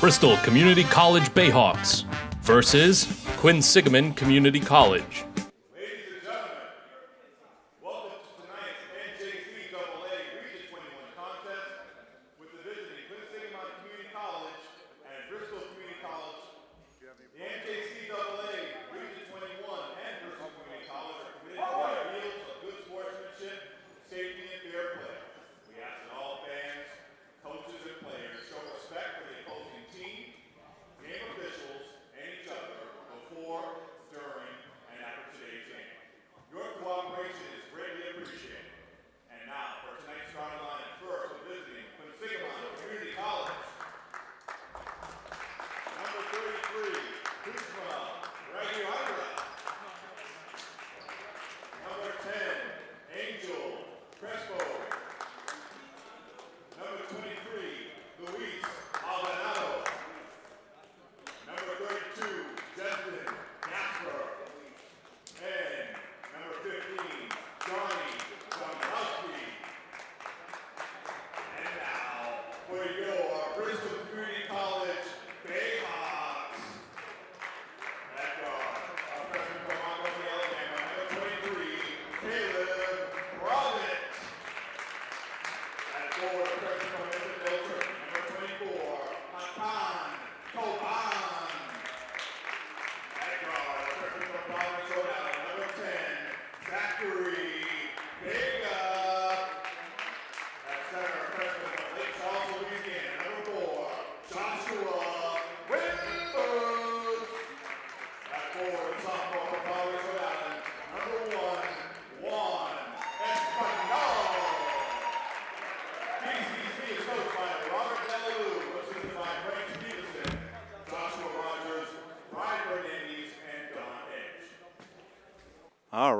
Bristol Community College Bayhawks versus Quinsigamond Community College.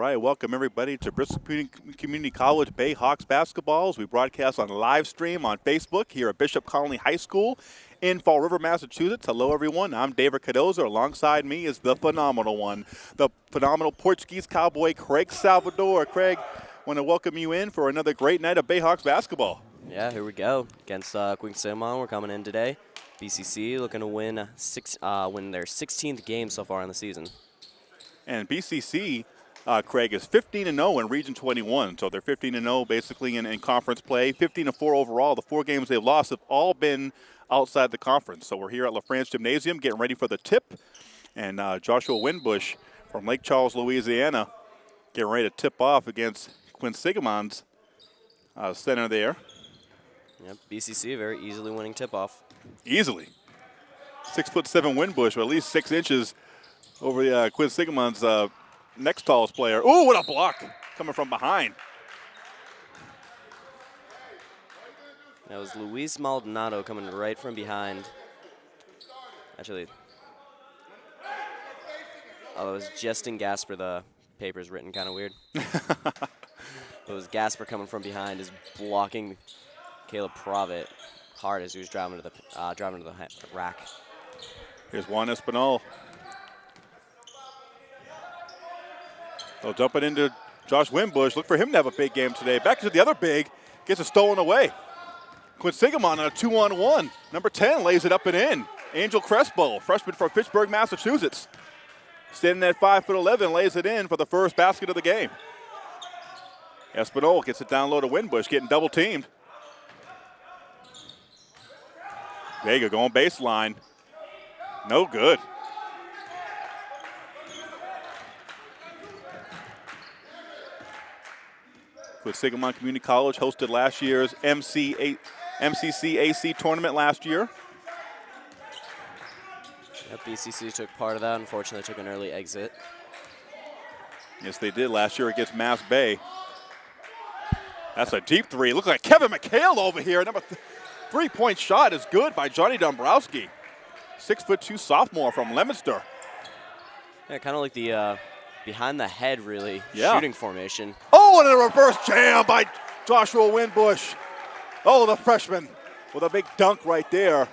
Right, welcome everybody to Bristol Community- College Bayhawks basketball. As we broadcast on live stream on Facebook here at Bishop Connolly High School in Fall River, Massachusetts. Hello, everyone. I'm David Cardozo. Alongside me is the phenomenal one, the phenomenal Portuguese cowboy Craig Salvador. Craig, want to welcome you in for another great night of Bayhawks basketball. Yeah, here we go against uh, Quinsigamond. We're coming in today. BCC looking to win six, uh, win their 16th game so far in the season. And BCC, uh, Craig, is 15 and 0 in Region 21. So they're 15 and 0 basically in, in conference play. 15 and 4 overall. The four games they've lost have all been outside the conference. So we're here at LaFrance Gymnasium getting ready for the tip. And uh, Joshua Winbush from Lake Charles, Louisiana, getting ready to tip off against Quinsigamond's uh, center there. Yep, BCC very easily winning tip-off. Easily. Six foot seven Winbush, or at least six inches over the uh, Quinsigamond's uh, next tallest player. Ooh, what a block coming from behind. That was Luis Maldonado coming right from behind. Actually, oh, it was Justin Gasper. The paper's written kind of weird. it was Gasper coming from behind, is blocking Caleb Provitt hard as he was driving to the uh, driving to the rack. Here's Juan Espinal. They'll dump it into Josh Wimbush. Look for him to have a big game today. Back to the other big. Gets it stolen away. Quinsigamond on a two-on-one. Number 10 lays it up and in. Angel Crespo, freshman from Fitchburg, Massachusetts. Standing at 5 foot 11, lays it in for the first basket of the game. Espinal gets it down low to Winbush, getting double teamed. Vega going baseline. No good. Quinsigamond Community College hosted last year's MC MCCAC tournament last year. Yep, BCC took part of that. Unfortunately, took an early exit. Yes, they did last year against Mass Bay. That's a deep three. Looks like Kevin McHale over here. Number th- three-point shot is good by Johnny Dombrowski. Six foot two sophomore from Leominster. Yeah, kind of like the uh, behind the head, really Yeah. shooting formation. Oh, and a reverse jam by Joshua Winbush. Oh, the freshman with a big dunk right there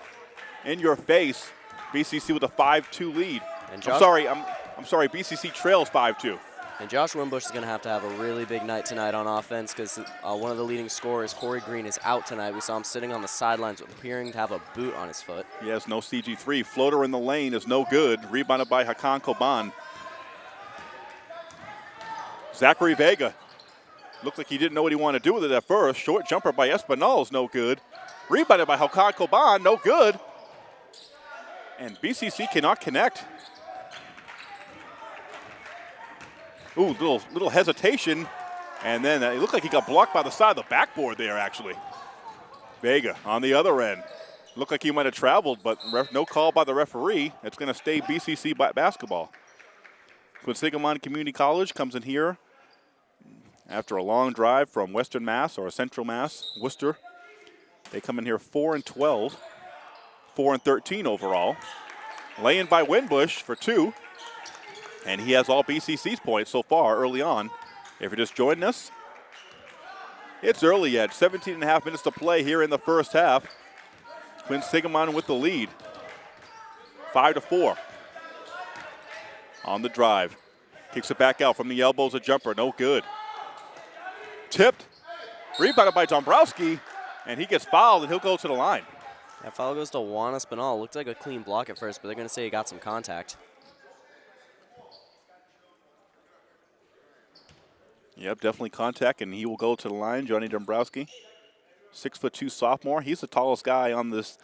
in your face. BCC with a 5-2 lead. And I'm sorry, I'm, I'm sorry, BCC trails 5-2. And Josh Wimbush is going to have to have a really big night tonight on offense because uh, one of the leading scorers, Corey Green, is out tonight. We saw him sitting on the sidelines appearing to have a boot on his foot. He has no CG3. Floater in the lane is no good. Rebounded by Hakan Koban. Zachary Vega. Looked like he didn't know what he wanted to do with it at first. Short jumper by Espinal is no good. Rebounded by Hakan Koban, no good. And BCC cannot connect. Ooh, little little hesitation, and then uh, it looked like he got blocked by the side of the backboard there. Actually, Vega on the other end. Looked like he might have traveled, but no call by the referee. It's going to stay BCC basketball. Quinsigamond Community College comes in here after a long drive from Western Mass or Central Mass, Worcester. They come in here 4 and 12, 4 and 13 overall. Laying by Winbush for two. And he has all BCC's points so far early on. If you're just joining us, it's early yet. 17 and a half minutes to play here in the first half. Quinsigamond with the lead. Five to four. On the drive. Kicks it back out from the elbows, a jumper, no good. Tipped. Rebounded by Dombrowski, and he gets fouled, and he'll go to the line. That foul goes to Juan Espinal. Looked like a clean block at first, but they're going to say he got some contact. Yep, definitely contact, and he will go to the line. Johnny Dombrowski, six foot two sophomore. He's the tallest guy on this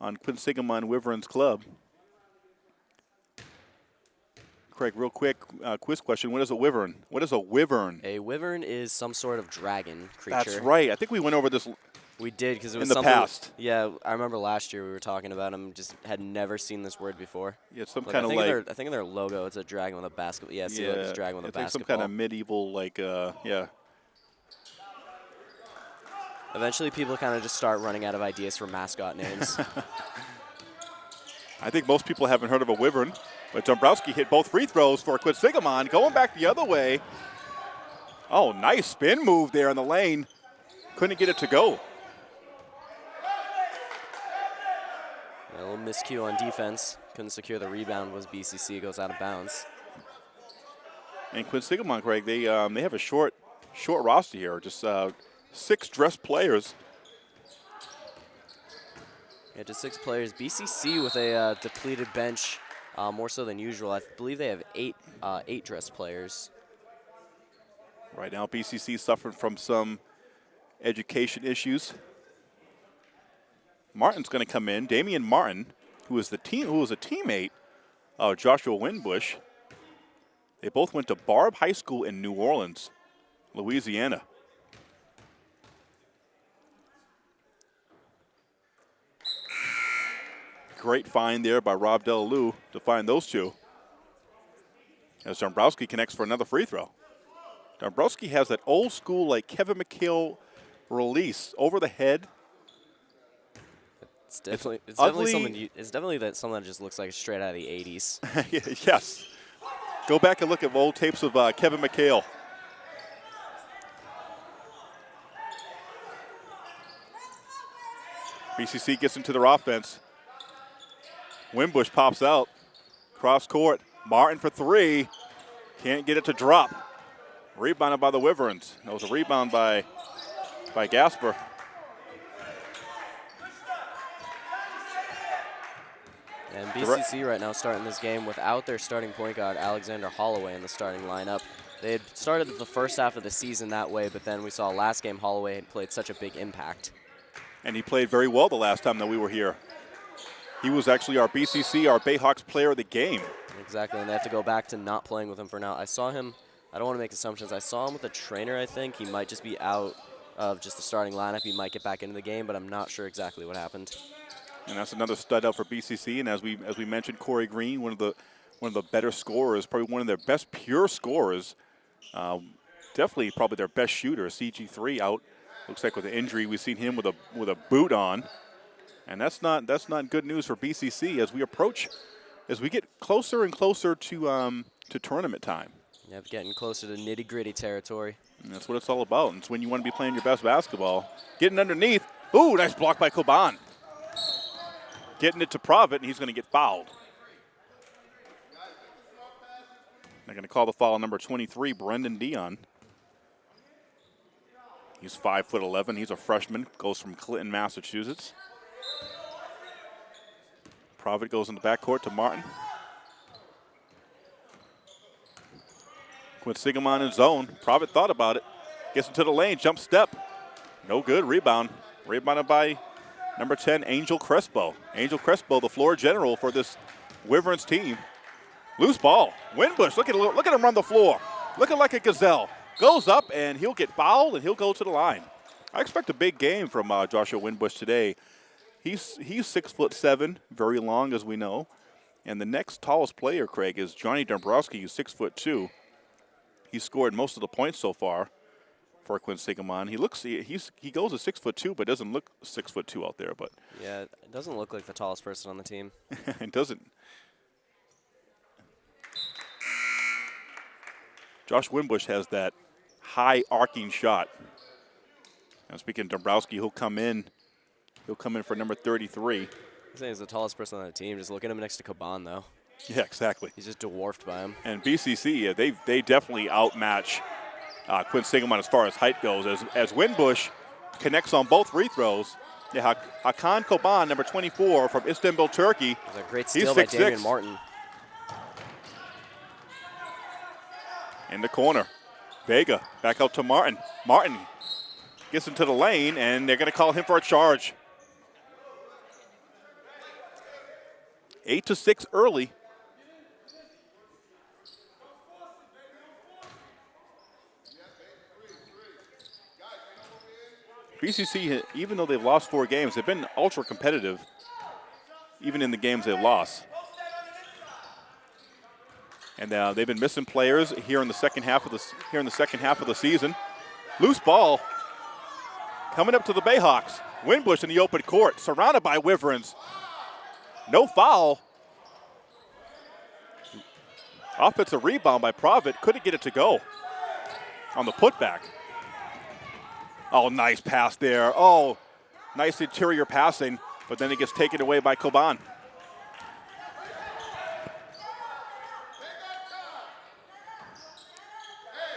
on Quinsigamond Wyverns club. Craig, real quick uh, quiz question: What is a wyvern? What is a wyvern? A wyvern is some sort of dragon creature. That's right. I think we went over this. We did because it was in the past. Yeah, I remember last year we were talking about them. Just had never seen this word before. Yeah, some Look, kind I of like their, I think in their logo it's a dragon with a basketball. Yeah, see, a dragon with I a basketball. some kind of medieval like uh, yeah. Eventually, people kind of just start running out of ideas for mascot names. I think most people haven't heard of a wyvern, but Dombrowski hit both free throws for Quinsigamond, going back the other way. Oh, nice spin move there in the lane. Couldn't get it to go. a little miscue on defense. Couldn't secure the rebound. Was BCC goes out of bounds. And Quinsigamond, Craig, they um, they have a short short roster here, just uh, six dressed players. Yeah, just six players. BCC with a uh, depleted bench, uh, more so than usual. I believe they have eight uh, eight dress players. Right now, BCC suffering from some education issues. Martin's going to come in. Damian Martin, who is the team, who was a teammate of Joshua Winbush. They both went to Barb High School in New Orleans, Louisiana. Great find there by Rob Delalue to find those two. As Dombrowski connects for another free throw. Dombrowski has that old school, like Kevin McHale release over the head. It's definitely it's, ugly. definitely something. You, it's definitely that something that just looks like straight out of the '80s. yes. Go back and look at old tapes of uh, Kevin McHale. BCC gets into their offense. Wimbush pops out. Cross court. Martin for three. Can't get it to drop. Rebounded by the Wyverns. That was a rebound by, by Gasper. And BCC right now starting this game without their starting point guard, Alexander Holloway, in the starting lineup. They had started the first half of the season that way, but then we saw last game Holloway had played such a big impact. And he played very well the last time that we were here. He was actually our BCC, our Bayhawks player of the game. Exactly, and they have to go back to not playing with him for now. I saw him, I don't want to make assumptions, I saw him with a trainer, I think. He might just be out of just the starting lineup. He might get back into the game, but I'm not sure exactly what happened. And that's another stud out for BCC. And as we as we mentioned, Corey Green, one of the one of the better scorers, probably one of their best pure scorers. Um, definitely, probably their best shooter. CG3 out. Looks like with an injury, we've seen him with a with a boot on, and that's not that's not good news for BCC as we approach, as we get closer and closer to um, to tournament time. Yep, getting closer to nitty gritty territory. And that's what it's all about. It's when you want to be playing your best basketball. Getting underneath. Ooh, nice block by Koban. Getting it to Provitt, and he's going to get fouled. They're going to call the foul on number 23, Brendan Dion. He's five foot 11. He's a freshman. Goes from Clinton, Massachusetts. Provitt goes in the backcourt to Martin. Quinsigamond in zone. Provitt thought about it. Gets into the lane, jump step. No good. Rebound. Rebounded by number 10, Angel Crespo. Angel Crespo, the floor general for this Wyverns team. Loose ball. Winbush, look at look at him run the floor. Looking like a gazelle. Goes up and he'll get fouled and he'll go to the line. I expect a big game from uh, Joshua Winbush today. He's he's six foot seven, very long as we know. And the next tallest player, Craig, is Johnny Dombrowski, who's six foot two. He scored most of the points so far for Quinsigamond. He looks he, he's he goes a six foot two, but doesn't look six foot two out there. But Yeah, it doesn't look like the tallest person on the team. it doesn't. Josh Winbush has that high arcing shot. And speaking of Dombrowski, he'll come in. He'll come in for number 33. I'm saying he's the tallest person on the team. Just look at him next to Caban, though. Yeah, exactly. He's just dwarfed by him. And BCC, yeah, they they definitely outmatch uh, Quinsigamond as far as height goes. As as Winbush connects on both free throws. Yeah, Hak- Hakan Koban, number 24 from Istanbul, Turkey. There's a great He's steal by 6'6". Damian Martin. in the corner. Vega back out to Martin. Martin gets into the lane, and they're going to call him for a charge. Eight to six early. BCC, even though they've lost four games, they've been ultra competitive, even in the games they've lost. And uh, they've been missing players here in the second half of the here in the second half of the season. Loose ball coming up to the Bayhawks. Winbush in the open court, surrounded by Wyverns. No foul. Offensive rebound by Provitt. Couldn't get it to go on the putback. Oh, nice pass there. Oh, nice interior passing, but then it gets taken away by Koban.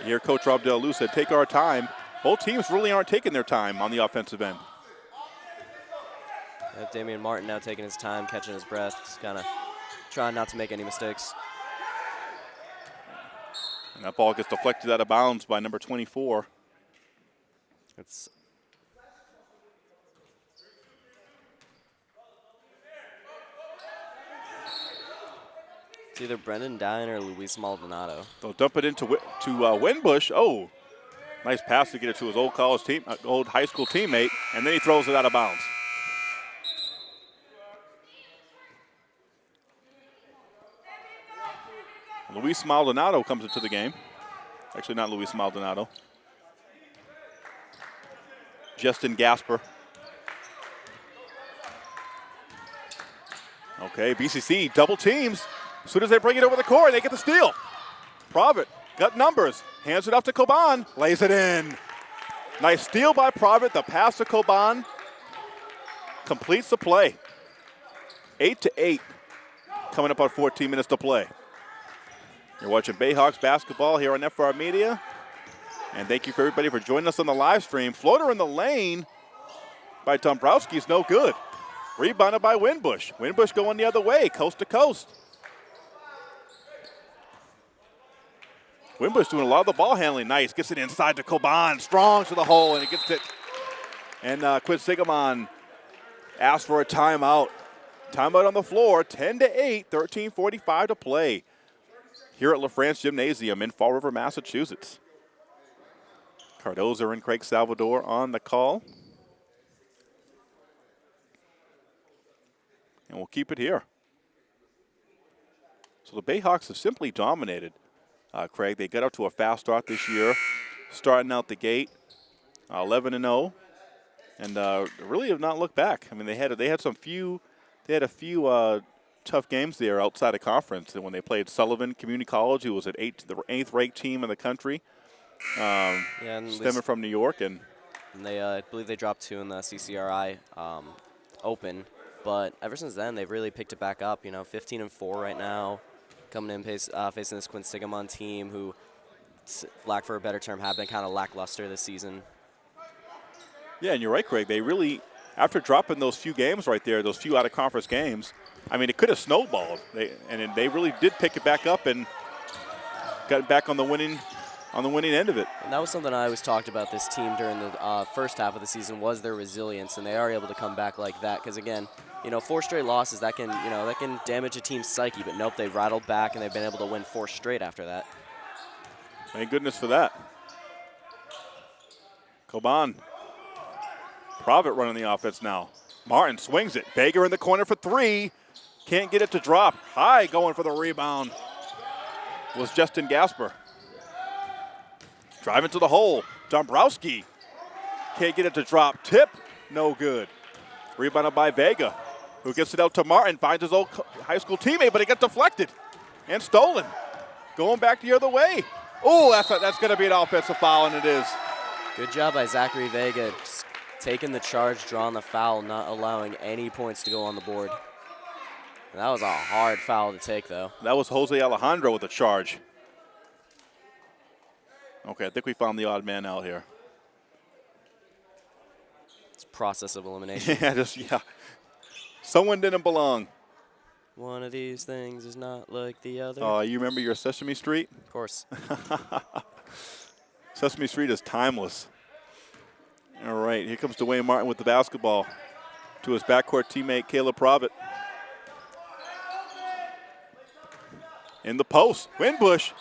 Here, Coach Rob Del Luz said, take our time. Both teams really aren't taking their time on the offensive end. Yeah, Damian Martin now taking his time, catching his breath, just kind of trying not to make any mistakes. And that ball gets deflected out of bounds by number 24. It's It's either Brendan Dine or Luis Maldonado. They'll dump it into to uh, Winbush. Oh, nice pass to get it to his old college team, uh, old high school teammate, and then he throws it out of bounds. Luis Maldonado comes into the game. Actually, not Luis Maldonado. Justin Gasper. Okay, BCC double teams. As soon as they bring it over the court, they get the steal. Provitt got numbers, hands it off to Koban, lays it in. Nice steal by Provitt. The pass to Koban completes the play. Eight to eight, coming up on 14 minutes to play. You're watching Bayhawks basketball here on FR Media. And thank you for everybody for joining us on the live stream. Floater in the lane by Dombrowski is no good. Rebounded by Winbush. Winbush going the other way, coast to coast. Winbush doing a lot of the ball handling. Nice. Gets it inside to Coban. Strong to the hole, and it gets it. And uh, Quinsigamond asks for a timeout. Timeout on the floor. 10 to 8. 13:45 to play. Here at LaFrance Gymnasium in Fall River, Massachusetts. Cardozo and Craig Salvador on the call. And we'll keep it here. So the Bayhawks have simply dominated uh, Craig. They got up to a fast start this year, starting out the gate, uh, 11 and 0, and uh, really have not looked back. I mean, they had they had some few, they had a few uh, tough games there outside of conference. And when they played Sullivan Community College, who was at eight, the eighth ranked team in the country, um, Yeah, and stemming from New York, and And they, uh, I believe they dropped two in the CCRI um, Open, but ever since then they've really picked it back up. You know, 15 and four right now, coming in pace, uh, facing this Quinsigamond team who, lack for a better term, have been kind of lackluster this season. Yeah, and you're right, Craig. They really, after dropping those few games right there, those few out of conference games, I mean, it could have snowballed. They, and they really did pick it back up and got back on the winning, on the winning end of it. And that was something I always talked about this team during the uh, first half of the season was their resilience, and they are able to come back like that. Because again, you know, four straight losses that can, you know, that can damage a team's psyche. But nope, they rattled back and they've been able to win four straight after that. Thank goodness for that. Coban. Provitt running the offense now. Martin swings it. Vega in the corner for three. Can't get it to drop. High going for the rebound was Justin Gasper. Driving to the hole. Dombrowski. Can't get it to drop. Tip. No good. Rebounded by Vega, who gets it out to Martin. Finds his old high school teammate, but it gets deflected and stolen. Going back the other way. Oh, that's, that's going to be an offensive foul, and it is. Good job by Zachary Vega, just taking the charge, drawing the foul, not allowing any points to go on the board. That was a hard foul to take, though. That was Jose Alejandro with a charge. Okay, I think we found the odd man out here. It's process of elimination. Yeah, just, yeah. Someone didn't belong. One of these things is not like the other. Uh, you remember your Sesame Street? of course. Sesame Street is timeless. All right, here comes Dwayne Martin with the basketball to his backcourt teammate, Caleb Provitt. In the post, Winbush,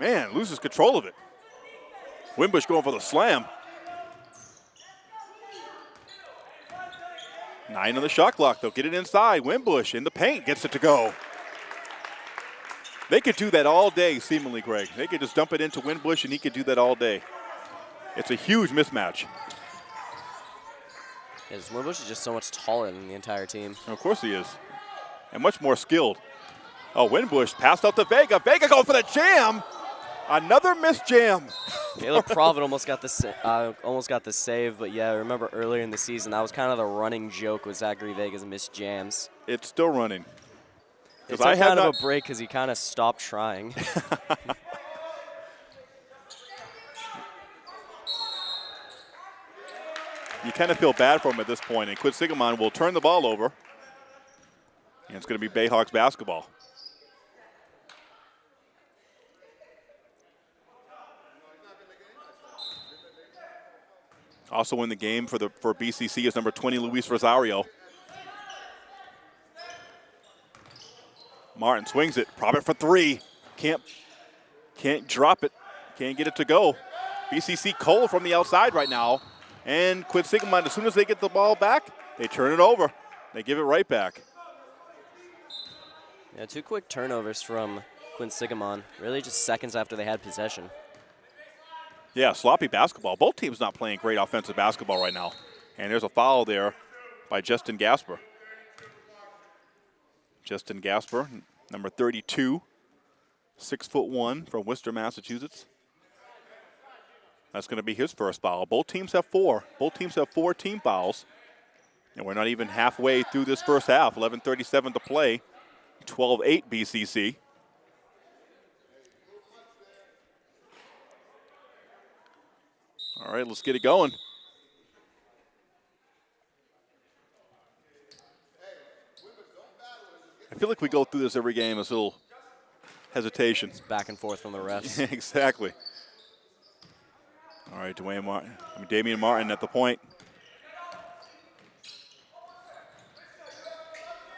man, loses control of it. Winbush going for the slam. Nine on the shot clock, they'll get it inside. Winbush in the paint, gets it to go. They could do that all day, seemingly, Greg. They could just dump it into Winbush, and he could do that all day. It's a huge mismatch. Yes, Winbush is just so much taller than the entire team. And of course he is. And much more skilled. Oh, Winbush passed out to Vega. Vega going for the jam. Another missed jam. Caleb Provitt almost got the uh, almost got the save, but yeah, I remember earlier in the season that was kind of the running joke with Zachary Vega's missed jams. It's still running. It 'Cause took I kind of a break because he kind of stopped trying. You kind of feel bad for him at this point, and Quinsigamond will turn the ball over. And it's going to be Bayhawks basketball. Also in the game for the for BCC is number 20 Luis Rosario. Martin swings it. Provitt for three. Can't can't drop it. Can't get it to go. BCC Cole from the outside right now. And Quinsigamond, as soon as they get the ball back, they turn it over. They give it right back. yeah, two quick turnovers from Quinsigamond, really just seconds after they had possession. Yeah, sloppy basketball. Both teams not playing great offensive basketball right now. And there's a foul there by Justin Gasper. Justin Gasper, number 32, six foot one from Worcester, Massachusetts. That's going to be his first foul. Both teams have four. Both teams have four team fouls. And we're not even halfway through this first half. 11:37 to play. 12-8 BCC. All right, let's get it going. I feel like we go through this every game. This little hesitation. Back and forth from the refs. exactly. All right, Dwayne Martin. I mean, Damian Martin at the point.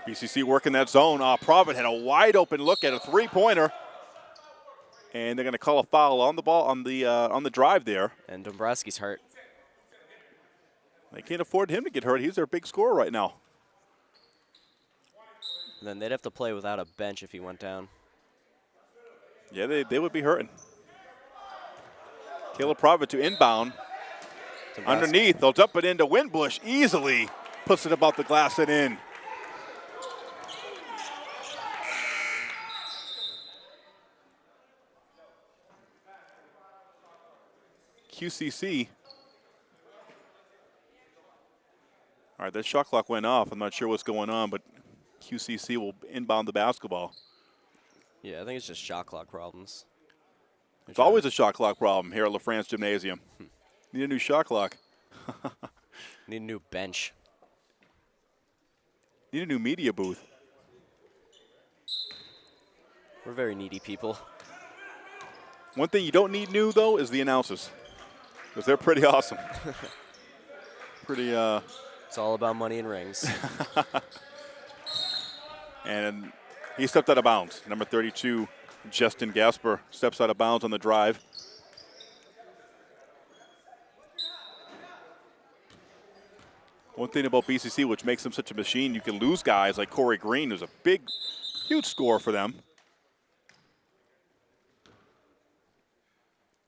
BCC working that zone. Uh, Provitt had a wide open look at a three-pointer, and they're going to call a foul on the ball on the uh, on the drive there. and Dombrowski's hurt. They can't afford him to get hurt. He's their big scorer right now. And then they'd have to play without a bench if he went down. Yeah, they, they would be hurting. Caleb Provitt to inbound. Dombrowski- Underneath, they'll dump it into Winbush easily. Puts it about the glass and in. QCC. All right, that shot clock went off. I'm not sure what's going on, but QCC will inbound the basketball. Yeah, I think it's just shot clock problems. It's always a shot clock problem here at LaFrance Gymnasium. Hmm. Need a new shot clock. Need a new bench. Need a new media booth. We're very needy people. One thing you don't need new though is the announcers, because they're pretty awesome. pretty. Uh, It's all about money and rings. and he stepped out of bounds. Number 32, Justin Gasper, steps out of bounds on the drive. One thing about BCC, which makes them such a machine, you can lose guys like Corey Green, who's a big, huge score for them.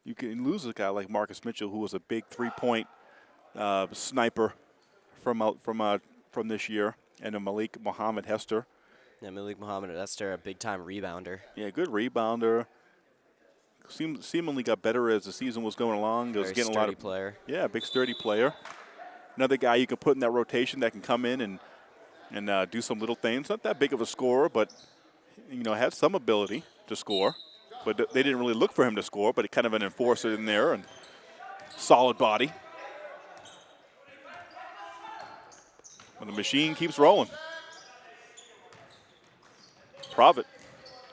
You can lose a guy like Marcus Mitchell, who was a big three-point uh, sniper from out from uh, from this year, and a Malik Mohammed Hester. yeah, Malik Muhammad, Hester, a big time rebounder. Yeah, good rebounder. Seem, seemingly got better as the season was going along. Was Very getting a lot of player. yeah, big sturdy player. Another guy you can put in that rotation that can come in and and uh, do some little things. Not that big of a scorer, but you know has some ability to score. But they didn't really look for him to score, but kind of an enforcer in there and solid body. But the machine keeps rolling. Provitt,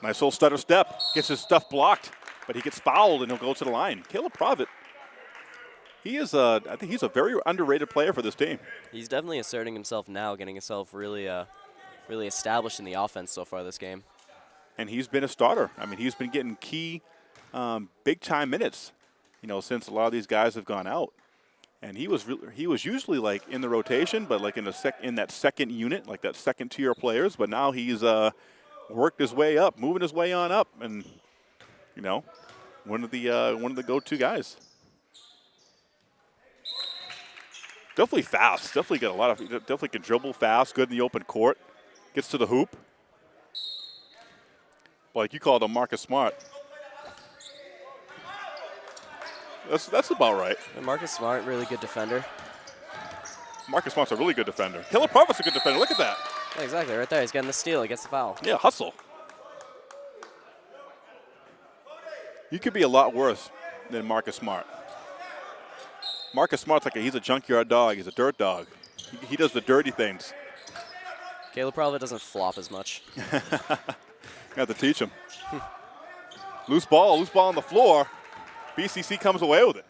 nice little stutter step, gets his stuff blocked, but he gets fouled and he'll go to the line. Caleb Provitt he is a, I think he's a very underrated player for this team. He's definitely asserting himself now, getting himself really, uh, really established in the offense so far this game. And he's been a starter. I mean, he's been getting key, um, big time minutes, you know, since a lot of these guys have gone out. And he was he was usually like in the rotation, but like in the sec in that second unit, like that second tier players. But now he's uh, worked his way up, moving his way on up, and you know, one of the uh, one of the go-to guys. Definitely fast. Definitely got a lot of. Definitely can dribble fast. Good in the open court. Gets to the hoop. Like you called him Marcus Smart. That's that's about right. And Marcus Smart, really good defender. Marcus Smart's a really good defender. Killer Provo's a good defender. Look at that. Yeah, exactly, right there. He's getting the steal. He gets the foul. Yeah, hustle. You could be a lot worse than Marcus Smart. Marcus Smart's like a, he's a junkyard dog. He's a dirt dog. He, he does the dirty things. Caleb probably doesn't flop as much. Got to teach him. loose ball, loose ball on the floor. BCC comes away with it.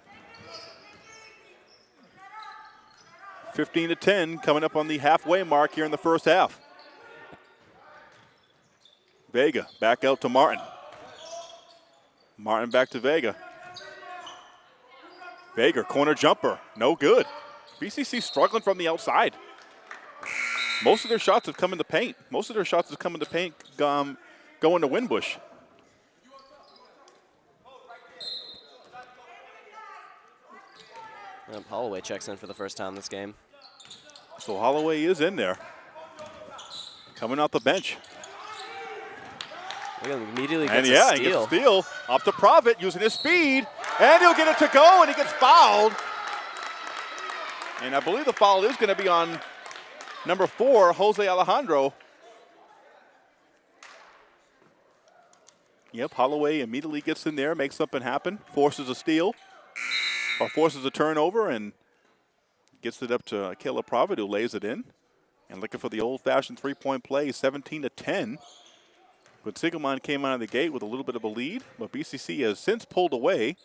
15 to 10, coming up on the halfway mark here in the first half. Vega back out to Martin. Martin back to Vega. Vega, corner jumper, no good. BCC struggling from the outside. Most of their shots have come in the paint. Most of their shots have come in the paint, um, going to Winbush. Holloway checks in for the first time this game. So Holloway is in there. Coming off the bench. Look at him, immediately gets And yeah, he steal. gets a steal. Up to Provitt using his speed. And he'll get it to go, and he gets fouled. And I believe the foul is going to be on number four, Jose Alejandro. Yep, Holloway immediately gets in there, makes something happen, forces a steal, or forces a turnover, and gets it up to Caleb Provitt, who lays it in. And looking for the old-fashioned three-point play, 17 to 10. But Sigelman came out of the gate with a little bit of a lead, but BCC has since pulled away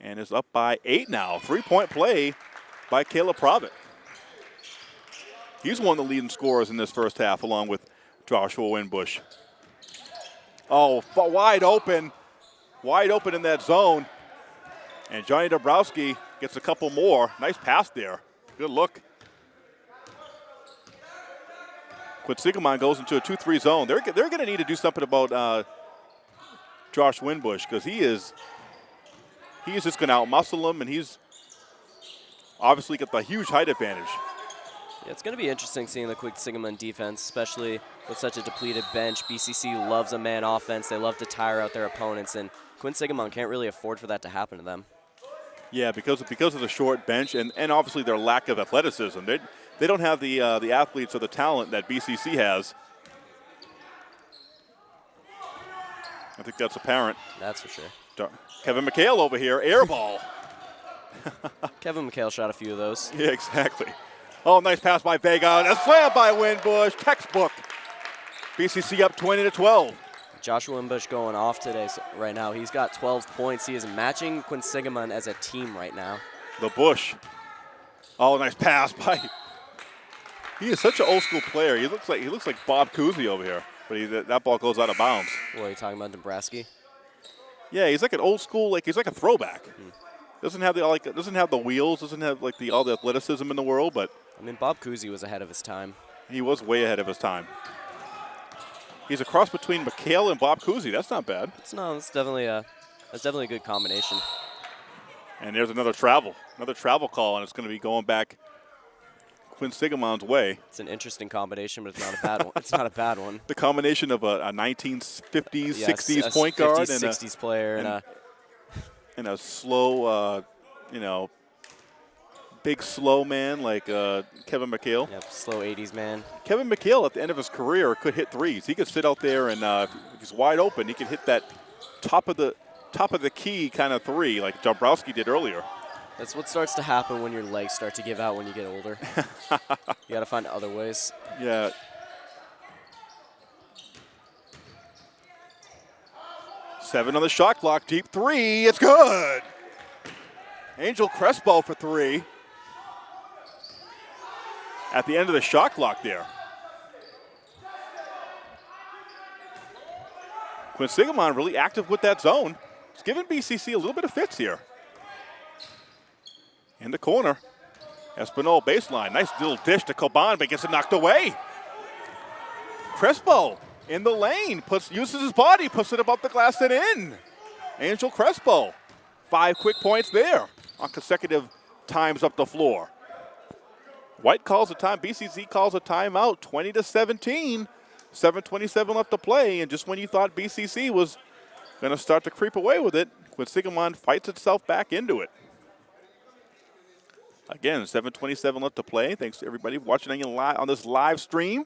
and is up by eight now. Three-point play by Caleb Provitt. He's one of the leading scorers in this first half, along with Joshua Winbush. Oh, wide open, wide open in that zone. And Johnny Dombrowski gets a couple more. Nice pass there. Good look. Quinsigamond goes into a 2-3 zone. They're, they're going to need to do something about uh, Josh Winbush because he is he is just going to outmuscle him, and he's obviously got the huge height advantage. Yeah, it's going to be interesting seeing the Quinsigamond defense, especially with such a depleted bench. BCC loves a man offense. They love to tire out their opponents, and Quinsigamond can't really afford for that to happen to them. Yeah, because of, because of the short bench and, and obviously their lack of athleticism. They, they don't have the, uh, the athletes or the talent that BCC has. I think that's apparent. That's for sure. Dar- Kevin McHale over here, air ball. Kevin McHale shot a few of those. Yeah, exactly. Oh, nice pass by Vega. A slam by Winbush. Textbook. BCC up 20 to 12. Joshua Wimbush going off today so right now. He's got 12 points. He is matching Quinsigamond as a team right now. The Bush. Oh, nice pass by. He is such an old school player. He looks like he looks like Bob Cousy over here, but he, that ball goes out of bounds. What are you talking about, Nebraska? Yeah, he's like an old school, like he's like a throwback. Hmm. Doesn't have the like doesn't have the wheels, doesn't have like the all the athleticism in the world, but I mean, Bob Cousy was ahead of his time. he was way ahead of his time. He's a cross between McHale and Bob Cousy. That's not bad. It's no, it's definitely a, that's definitely a good combination. And there's another travel, another travel call, and it's going to be going back Quinsigamond's way. It's an interesting combination, but it's not a bad one. It's not a bad one. The combination of a, a 1950s, Yeah, 60s a point 50s, guard and a, 60s player, and, and- a and a slow, uh, you know, big slow man like uh, Kevin McHale. yep, slow 80s man. Kevin McHale at the end of his career could hit threes. He could sit out there and uh, if he's wide open, he could hit that top of the top of the key kind of three like Dombrowski did earlier. That's what starts to happen when your legs start to give out when you get older. you got to find other ways. Yeah. Seven on the shot clock. Deep three. It's good. Angel Crespo for three. At the end of the shot clock there. Quinsigamond really active with that zone. It's giving BCC a little bit of fits here. In the corner. Espinal baseline. Nice little dish to Coban, but gets it knocked away. Crespo in the lane, puts uses his body, puts it above the glass and in. Angel Crespo. Five quick points there on consecutive times up the floor. White calls a time, BCC calls a timeout, 20 to 17. 7.27 left to play, and just when you thought BCC was going to start to creep away with it, Quinsigamond fights itself back into it. Again, 7:27 left to play. Thanks to everybody watching on, on this live stream.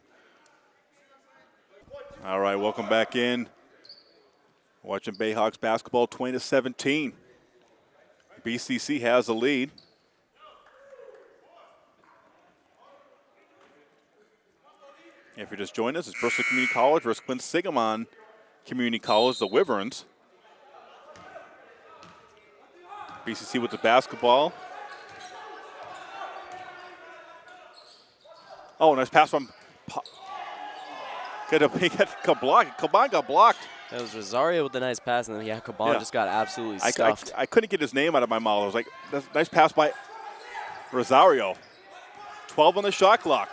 All right, welcome back in. Watching Bayhawks basketball, 20 to 17. BCC has the lead. If you're just joining us, it's Bristol Community College versus Quinsigamond Community College, the Wyverns. BCC with the basketball. Oh, nice pass from. Get a he got blocked. Caban got blocked. That was Rosario with the nice pass, and then yeah, Caban Yeah. just got absolutely I, I, stuffed. I couldn't get his name out of my mouth. I was like, that's nice pass by Rosario. 12 on the shot clock.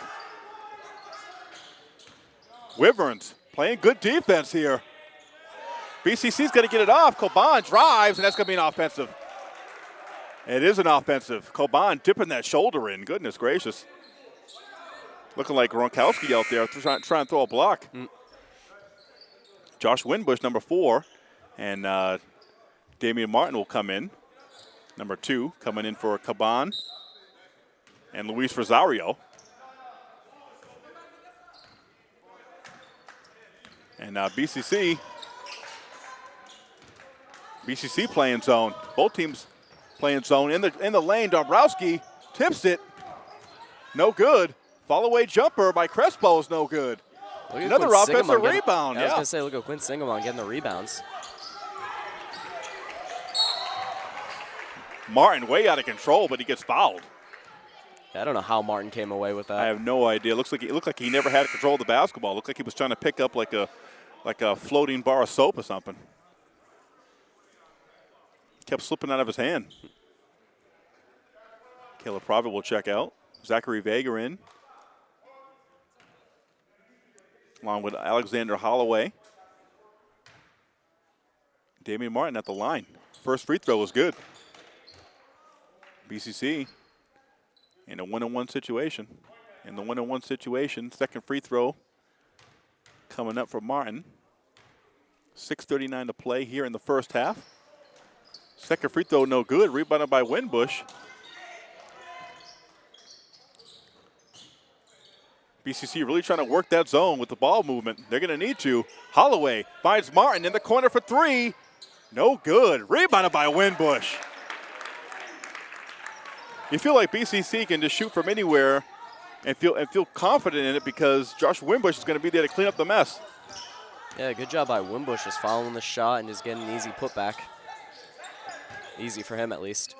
Wyverns playing good defense here. BCC's going to get it off. Coban drives, and that's going to be an offensive. It is an offensive. Coban dipping that shoulder in. Goodness gracious. Looking like Gronkowski out there trying, trying to throw a block. Josh Winbush, number four, and uh, Damian Martin will come in. Number two, coming in for Caban and Luis Rosario. And uh, BCC, BCC playing zone. Both teams playing zone in the in the lane. Dombrowski tips it, no good. Follow away jumper by Crespo is no good. Look Another offensive getting- rebound, I was gonna say, look at Quinsigamond getting the rebounds. Martin way out of control, but he gets fouled. I don't know how Martin came away with that. I have no idea. Looks like it looked like he never had control of the basketball. Looked like he was trying to pick up like a like a floating bar of soap or something. Kept slipping out of his hand. Caleb Provitt will check out. Zachary Vega in. Along with Alexander Holloway. Damian Martin at the line. First free throw was good. BCC in a one-on-one situation. In the one-on-one situation, second free throw coming up for Martin. 6.39 to play here in the first half. Second free throw, no good. Rebounded by Winbush. BCC really trying to work that zone with the ball movement. They're going to need to. Holloway finds Martin in the corner for three. No good. Rebounded by Winbush. You feel like BCC can just shoot from anywhere and feel and feel confident in it because Josh Wimbush is going to be there to clean up the mess. Yeah, good job by Wimbush just following the shot and just getting an easy putback. Easy for him at least.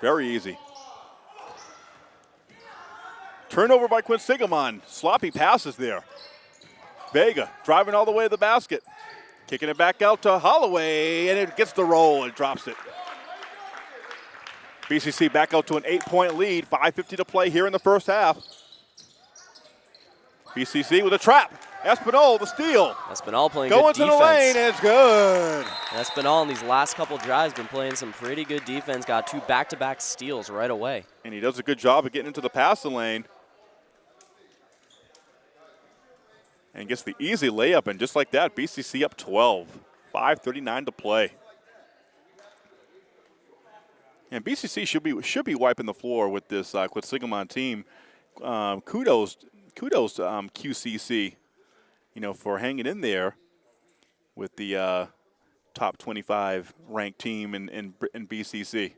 Very easy. Turnover by Quinsigamond. Sloppy passes there. Vega driving all the way to the basket. Kicking it back out to Holloway, and it gets the roll and drops it. BCC back out to an eight-point lead. 5.50 to play here in the first half. BCC with a trap. Espinal, the steal. Espinal playing Going good to the lane, and it's good. Espinal in these last couple drives been playing some pretty good defense. Got two back-to-back steals right away. And he does a good job of getting into the passing lane. And gets the easy layup, and just like that, BCC up 12. 5.39 to play. And BCC should be should be wiping the floor with this uh, team. Um, kudos, kudos to um, QCC, you know, for hanging in there with the uh, top 25 ranked team in, in, in BCC.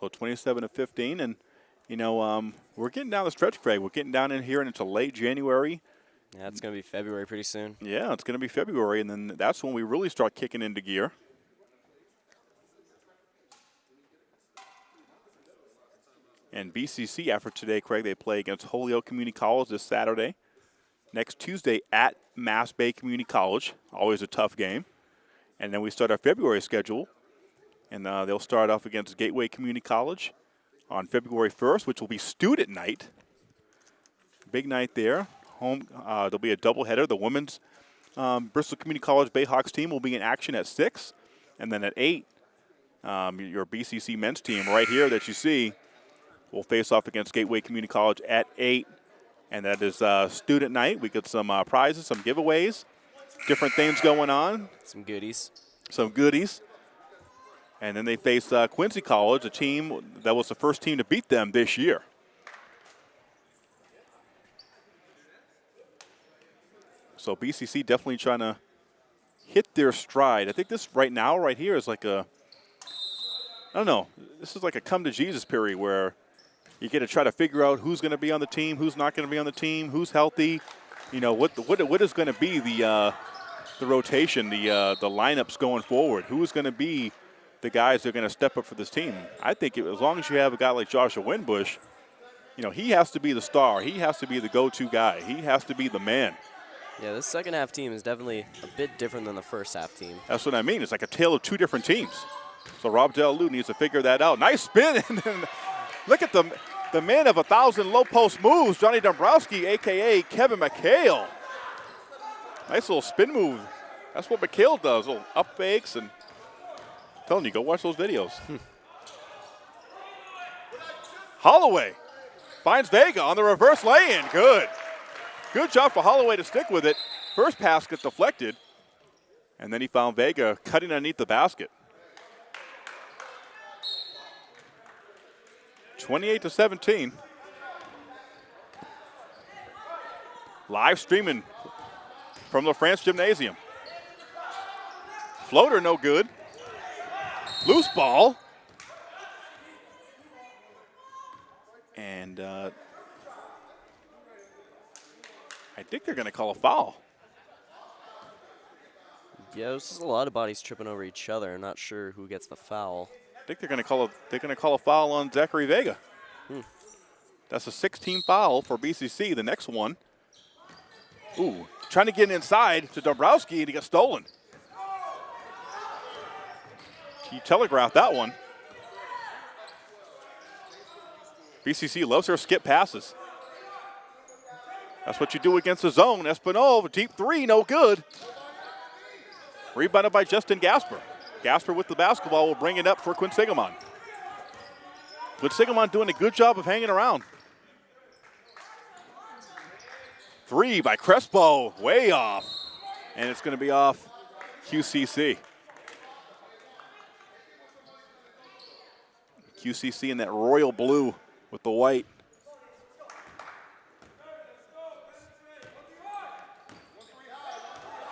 So 27 to 15, and you know um, we're getting down the stretch, Craig. We're getting down in here, and into late January. Yeah, it's going to be February pretty soon. Yeah, it's going to be February, and then that's when we really start kicking into gear. And BCC after today, Craig, they play against Holyoke Community College this Saturday. Next Tuesday at Mass Bay Community College, always a tough game. And then we start our February schedule, and uh, they'll start off against Gateway Community College on February 1st, which will be student night. Big night there. Home, uh, there'll be a doubleheader. The women's um, Bristol Community College Bayhawks team will be in action at 6. And then at 8, um, your BCC men's team right here that you see will face off against Gateway Community College at 8. And that is uh, student night. We get some uh, prizes, some giveaways, different things going on, Some goodies. some goodies. And then they face uh, Quincy College, a team that was the first team to beat them this year. So BCC definitely trying to hit their stride. I think this right now, right here, is like a, I don't know, this is like a come to Jesus period where you get to try to figure out who's going to be on the team, who's not going to be on the team, who's healthy, you know, what what, what is going to be the uh, the rotation, the uh, the lineups going forward. Who is going to be the guys that are going to step up for this team? I think it, as long as you have a guy like Joshua Winbush, you know, he has to be the star. He has to be the go-to guy. He has to be the man. Yeah, this second half team is definitely a bit different than the first half team. That's what I mean. It's like a tale of two different teams. So Rob Del needs to figure that out. Nice spin. Look at the, the man of a thousand low post moves, Johnny Dombrowski, a.k.a. Kevin McHale. Nice little spin move. That's what McHale does, little up fakes. And I'm telling you, go watch those videos. Hmm. Holloway finds Vega on the reverse lay-in. Good. Good job for Holloway to stick with it. First pass gets deflected. And then he found Vega cutting underneath the basket. 28 to 17. Live streaming from the France Gymnasium. Floater no good. Loose ball. And uh, I think they're going to call a foul. Yeah, there's just a lot of bodies tripping over each other. I'm not sure who gets the foul. I think they're going to call a they're going to call a foul on Zachary Vega. Hmm. That's a 16 foul for BCC. The next one. Ooh, trying to get inside to Dombrowski and he got stolen. He telegraphed that one. BCC loves their skip passes. That's what you do against the zone. Espinal, deep three, no good. Rebounded by Justin Gasper. Gasper with the basketball will bring it up for Quinsigamond. Quinsigamond doing a good job of hanging around. Three by Crespo, way off. And it's going to be off QCC. QCC in that royal blue with the white.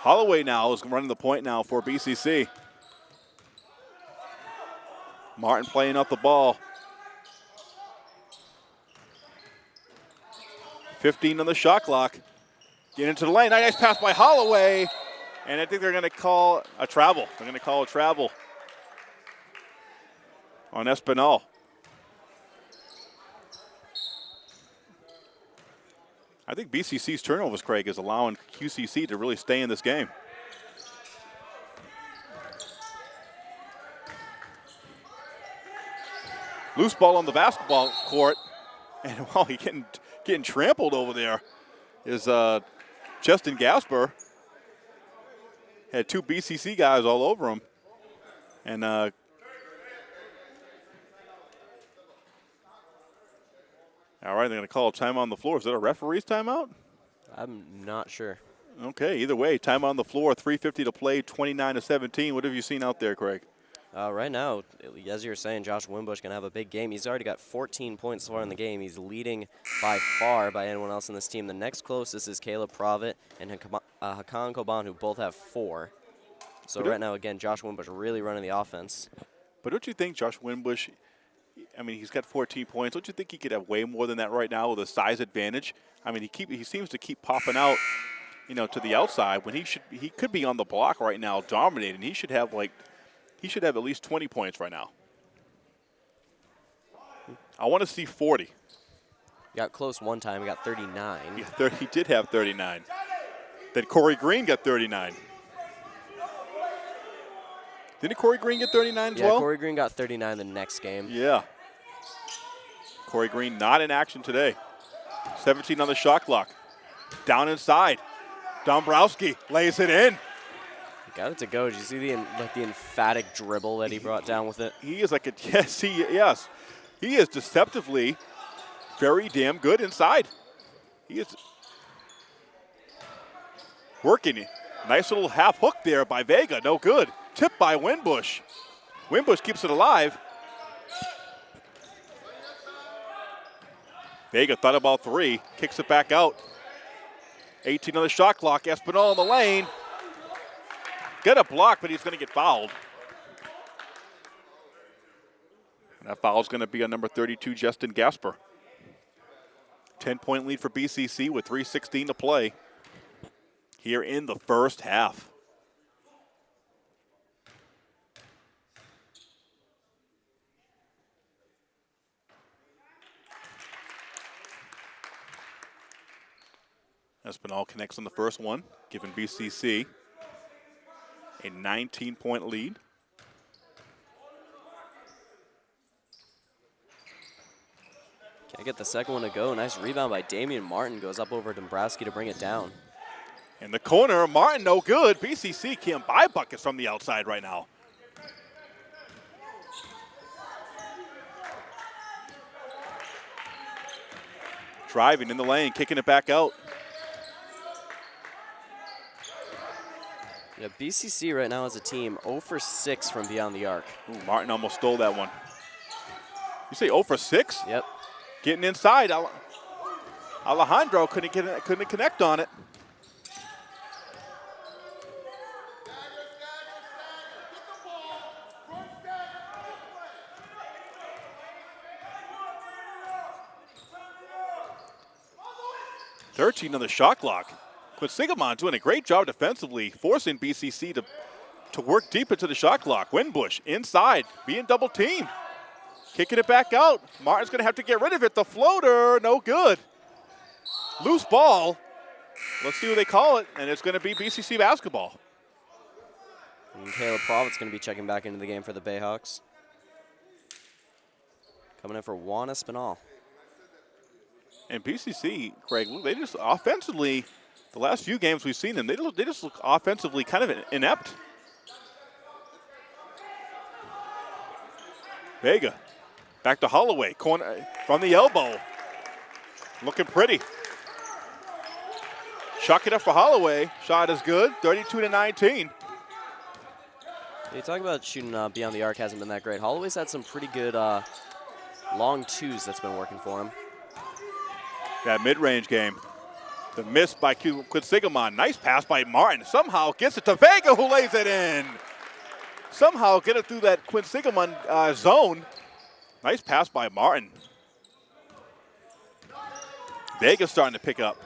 Holloway now is running the point now for BCC. Martin playing up the ball. 15 on the shot clock. Get into the lane. Nice pass by Holloway. And I think they're going to call a travel. They're going to call a travel on Espinal. I think BCC's turnovers, Craig, is allowing QCC to really stay in this game. Loose ball on the basketball court. And while he's getting getting trampled over there is uh, Justin Gasper. Had two BCC guys all over him. And uh, all right, they're going to call a time on the floor. Is that a referee's timeout? I'm not sure. Okay, either way, time on the floor, 350 to play, 29 to 17. What have you seen out there, Craig? Uh, right now, as you were saying, Josh Winbush going to have a big game. He's already got 14 points so far in the game. He's leading by far by anyone else in this team. The next closest is Caleb Provitt and uh, Hakan Coban, who both have four. So but right now, again, Josh Winbush really running the offense. But don't you think Josh Winbush, I mean, he's got 14 points. Don't you think he could have way more than that right now with a size advantage? I mean, he keep he seems to keep popping out, you know, to the outside when he should he could be on the block right now dominating. He should have like – he should have at least 20 points right now. I want to see 40. He got close one time. He got 39. Yeah, 30, he did have 39. Then Corey Green got 39. Didn't Corey Green get 39 as yeah, well? Corey Green got 39 the next game. Yeah. Corey Green not in action today. 17 on the shot clock. Down inside. Dombrowski lays it in. Got it to go. Did you see the like the emphatic dribble that he brought down with it? He is like a yes, he yes, he is deceptively very damn good inside. He is working. Nice little half hook there by Vega. No good. Tip by Winbush. Winbush keeps it alive. Vega thought about three, kicks it back out. 18 on the shot clock. Espinal in the lane. Get a block, but he's going to get fouled. And that foul is going to be on number 32, Justin Gasper. 10 point lead for BCC with 3.16 to play here in the first half. Espinal connects on the first one, giving BCC a 19 point lead. Can't get the second one to go. Nice rebound by Damian Martin. Goes up over Dombrowski to bring it down. In the corner, Martin no good. BCC can't buy buckets from the outside right now. Driving in the lane, kicking it back out. Yeah, BCC right now as a team 0 for 6 from beyond the arc. Ooh, Martin almost stole that one. You say 0 for 6? Yep. Getting inside. Alejandro couldn't get couldn't connect on it. Thirteen on the shot clock. But Sigamon doing a great job defensively, forcing BCC to, to work deep into the shot clock. Winbush inside, being double teamed. Kicking it back out. Martin's going to have to get rid of it. The floater, no good. Loose ball. Let's see what they call it, and it's going to be BCC basketball. And Caleb Provitt's going to be checking back into the game for the Bayhawks. Coming in for Juan Espinal. And BCC, Craig, they just offensively – the last few games we've seen them, they, they just look offensively kind of inept. Vega, back to Holloway, corner from the elbow. Looking pretty. Chuck it up for Holloway. Shot is good, 32 to 19. You talk about shooting uh, beyond the arc hasn't been that great. Holloway's had some pretty good uh, long twos that's been working for him. That mid-range game. The miss by Quinsigamond. Nice pass by Martin. Somehow gets it to Vega, who lays it in. Somehow get it through that Quinsigamond uh, zone. Nice pass by Martin. Vega's starting to pick up.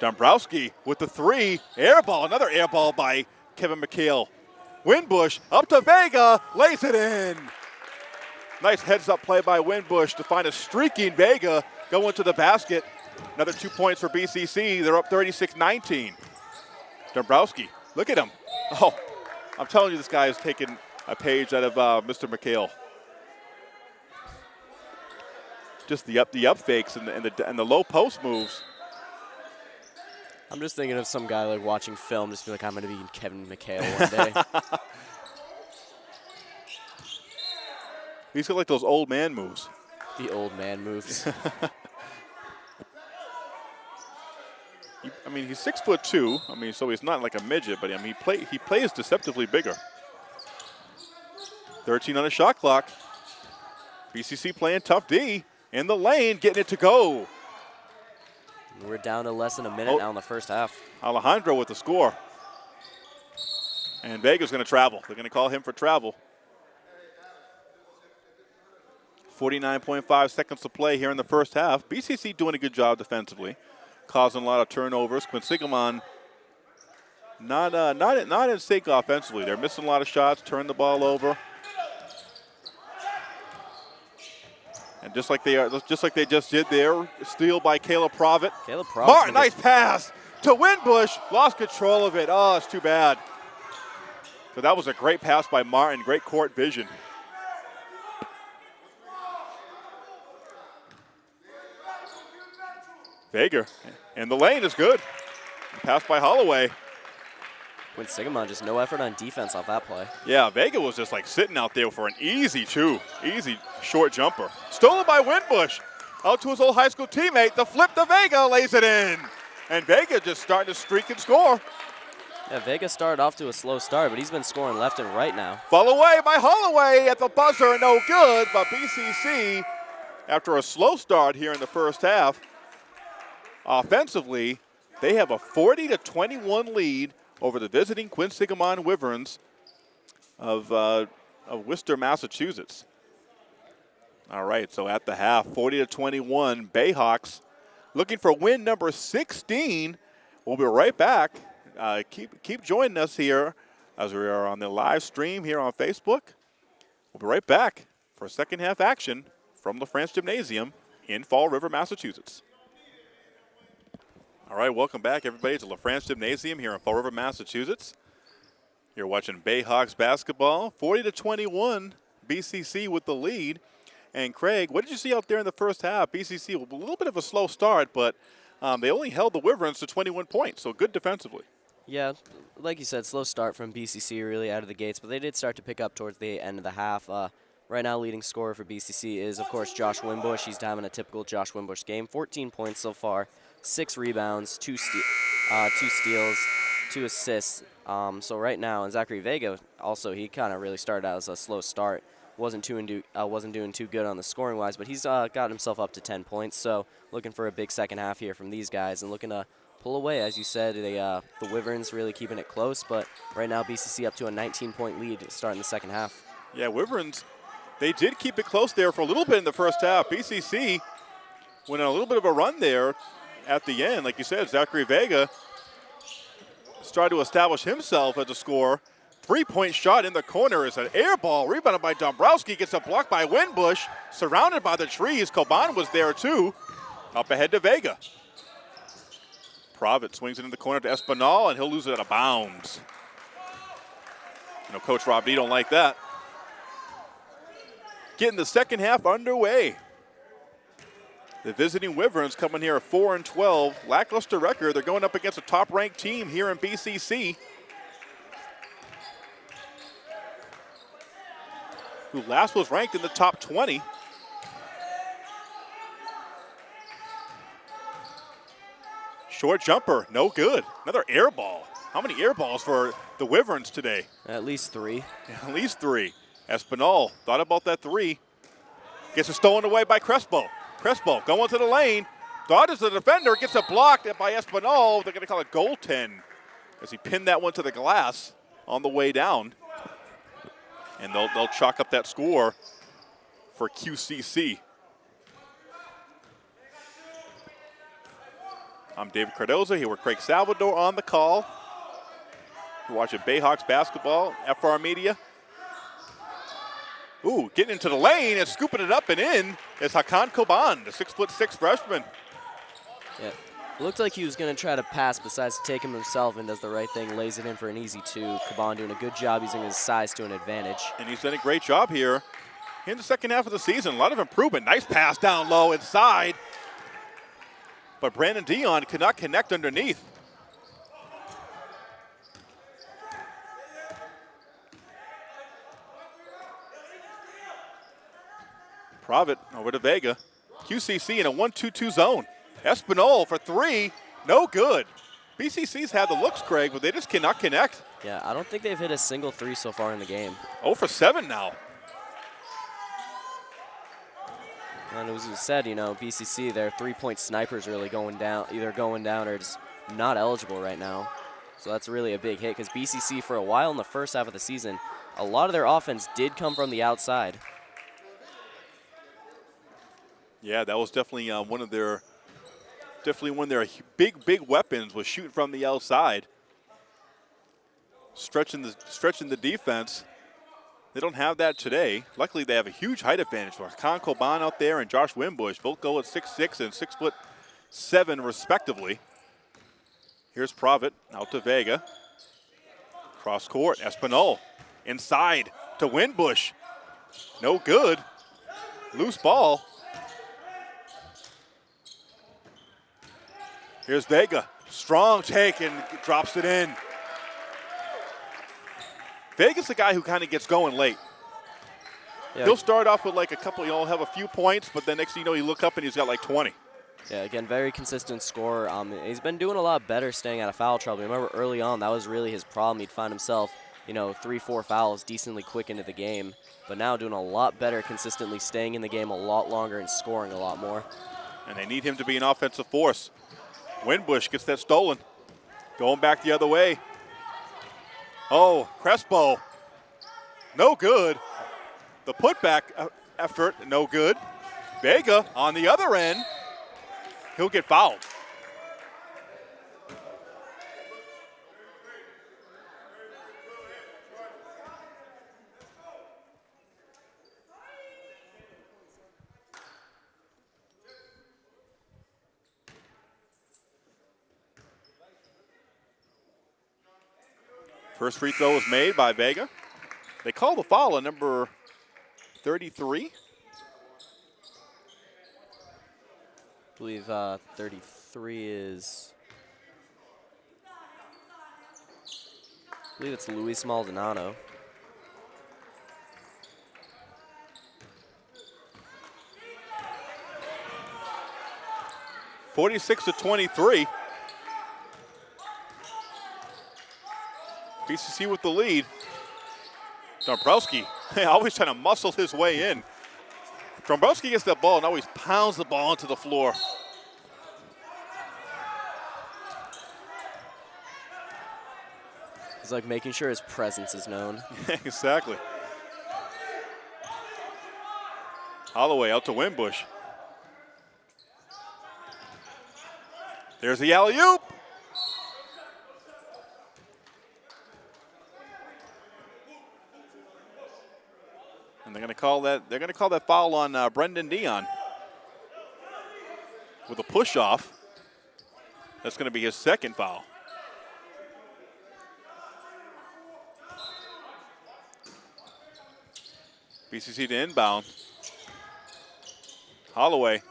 Dombrowski with the three. Air ball, another air ball by Kevin McHale. Winbush up to Vega, lays it in. Nice heads up play by Winbush to find a streaking Vega going to the basket. Another two points for BCC. They're up 36 19. Dombrowski, look at him. Oh, I'm telling you, this guy is taking a page out of uh, Mr. McHale. Just the up the up fakes and the, and the, and the low post moves. I'm just thinking of some guy like watching film, just be like, I'm going to be Kevin McHale one day. He's got like those old man moves. The old man moves. He, I mean, he's six foot two. I mean, so he's not like a midget, but I mean, he play he plays deceptively bigger. 13 on the shot clock. BCC playing tough D in the lane, getting it to go. We're down to less than a minute Oh. now in the first half. Alejandro with the score. And Vega's going to travel. They're going to call him for travel. 49.5 seconds to play here in the first half. BCC doing a good job defensively, causing a lot of turnovers. Quinsigamond not uh, not in- not in sync offensively. They're missing a lot of shots, turn the ball over. And just like they are, just like they just did there, steal by Caleb Provitt. Caleb Provitt's Martin, nice pass to Winbush. Lost control of it. Oh, it's too bad. So that was a great pass by Martin. Great court vision. Vega. And the lane is good. Pass by Holloway. Quinsigamond, just no effort on defense off that play. Yeah, Vega was just like sitting out there for an easy two. Easy short jumper. Stolen by Winbush. Out to his old high school teammate. The flip to Vega lays it in. And Vega just starting to streak and score. Yeah, Vega started off to a slow start, but he's been scoring left and right now. Fall away by Holloway at the buzzer, no good. But BCC, after a slow start here in the first half, offensively, they have a 40 to 21 lead over the visiting Quinsigamond Wyverns of, uh, of Worcester, Massachusetts. All right, so at the half, 40 to 21, Bayhawks looking for win number 16. We'll be right back. Uh, keep keep joining us here as we are on the live stream here on Facebook. We'll be right back for second half action from the France Gymnasium in Fall River, Massachusetts. All right, welcome back everybody to La France Gymnasium here in Fall River, Massachusetts. You're watching Bayhawks basketball, 40 to 21, BCC with the lead. And Craig, what did you see out there in the first half? BCC a little bit of a slow start, but um, they only held the Wyverns to 21 points, so good defensively. Yeah, like you said, slow start from BCC really out of the gates, but they did start to pick up towards the end of the half. Uh, right now, leading scorer for BCC is, of course, Josh Winbush. He's having a typical Josh Winbush game. 14 points so far, six rebounds, two, ste- uh, two steals, two assists. Um, so right now, and Zachary Vega also, he kind of really started out as a slow start. Wasn't too into, uh, wasn't doing too good on the scoring wise, but he's uh, got himself up to 10 points. So looking for a big second half here from these guys, and looking to pull away. As you said, they, uh, the Wyverns really keeping it close, but right now BCC up to a 19-point lead starting the second half. Yeah, Wyverns, they did keep it close there for a little bit in the first half. BCC went on a little bit of a run there at the end. Like you said, Zachary Vega started to establish himself as a scorer. Three-point shot in the corner is an air ball. Rebounded by Dombrowski. Gets a block by Winbush. Surrounded by the trees. Coban was there too. Up ahead to Vega. Provitt swings it in the corner to Espinal, and he'll lose it out of bounds. You know, Coach Rob D don't like that. Getting the second half underway. The visiting Wyverns coming here at 4 and 12. Lackluster record. They're going up against a top ranked team here in BCC. Who last was ranked in the top 20. Short jumper, no good. Another air ball. How many air balls for the Wyverns today? At least three. At least three. Espinal thought about that three. Gets it stolen away by Crespo. Crespo going to the lane. Dodges the defender, gets it blocked by Espinal. They're going to call it goaltend as he pinned that one to the glass on the way down. And they'll, they'll chalk up that score for QCC. I'm David Cardoza here with Craig Salvador on the call. You're watching Bayhawks basketball, FR Media. Ooh, getting into the lane and scooping it up and in is Hakan Coban, the six foot six freshman. Yeah. Looked like he was going to try to pass, besides to take him himself and does the right thing, lays it in for an easy two. Coban doing a good job using his size to an advantage. And he's done a great job here in the second half of the season. A lot of improvement. Nice pass down low inside. But Brandon Dion could not connect underneath. Provitt over to Vega. QCC in a 1-2-2 zone. Espinal for three, no good. BCC's had the looks, Craig, but they just cannot connect. Yeah, I don't think they've hit a single three so far in the game. 0 for 7 now. And as we said, you know, BCC, their three-point snipers really going down, either going down or just not eligible right now. So that's really a big hit because BCC, for a while in the first half of the season, a lot of their offense did come from the outside. Yeah, that was definitely uh, one of their definitely one of their big big weapons was shooting from the outside, stretching the stretching the defense. They don't have that today. Luckily, they have a huge height advantage. Con Coban out there and Josh Winbush both go at six six and six foot seven respectively. Here's Provitt out to Vega. Cross court, Espinal inside to Winbush. No good. Loose ball. Here's Vega. Strong take and drops it in. Vega's the guy who kind of gets going late. Yeah. He'll start off with like a couple, you know, have a few points, but then next thing you know, you look up and he's got like 20. Yeah, again, very consistent scorer. Um, he's been doing a lot better staying out of foul trouble. Remember early on, that was really his problem. He'd find himself, you know, three, four fouls decently quick into the game. But now doing a lot better consistently, staying in the game a lot longer and scoring a lot more. And they need him to be an offensive force. Winbush gets that stolen. Going back the other way. Oh, Crespo. No good. The putback effort, no good. Vega on the other end. He'll get fouled. First free throw was made by Vega. They call the foul on number 33. I believe uh, 33 is. I believe it's Luis Maldonado. Forty-six to twenty-three. BCC with the lead. Dombrowski always trying to muscle his way in. Dombrowski gets that ball and always pounds the ball into the floor. He's like making sure his presence is known. exactly. Holloway out to Winbush. There's the alley-oop. And they're going to call that. They're going to call that foul on uh, Brendan Dion with a push off. That's going to be his second foul. BCC to inbound. Holloway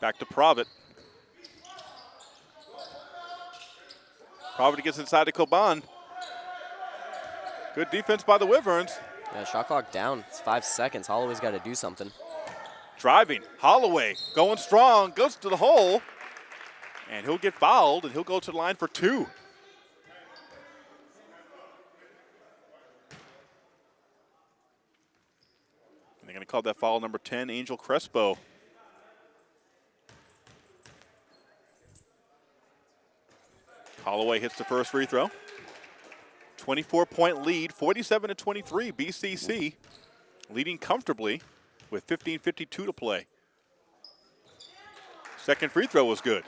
back to Provitt. Provitt gets inside to Coban. Good defense by the Wyverns. Yeah, shot clock down. It's five seconds. Holloway's got to do something. Driving. Holloway going strong, goes to the hole. And he'll get fouled, and he'll go to the line for two. They're going to call that foul number 10, Angel Crespo. Holloway hits the first free throw. 24 point lead, 47 to 23. BCC leading comfortably with 15.52 to play. Second free throw was good.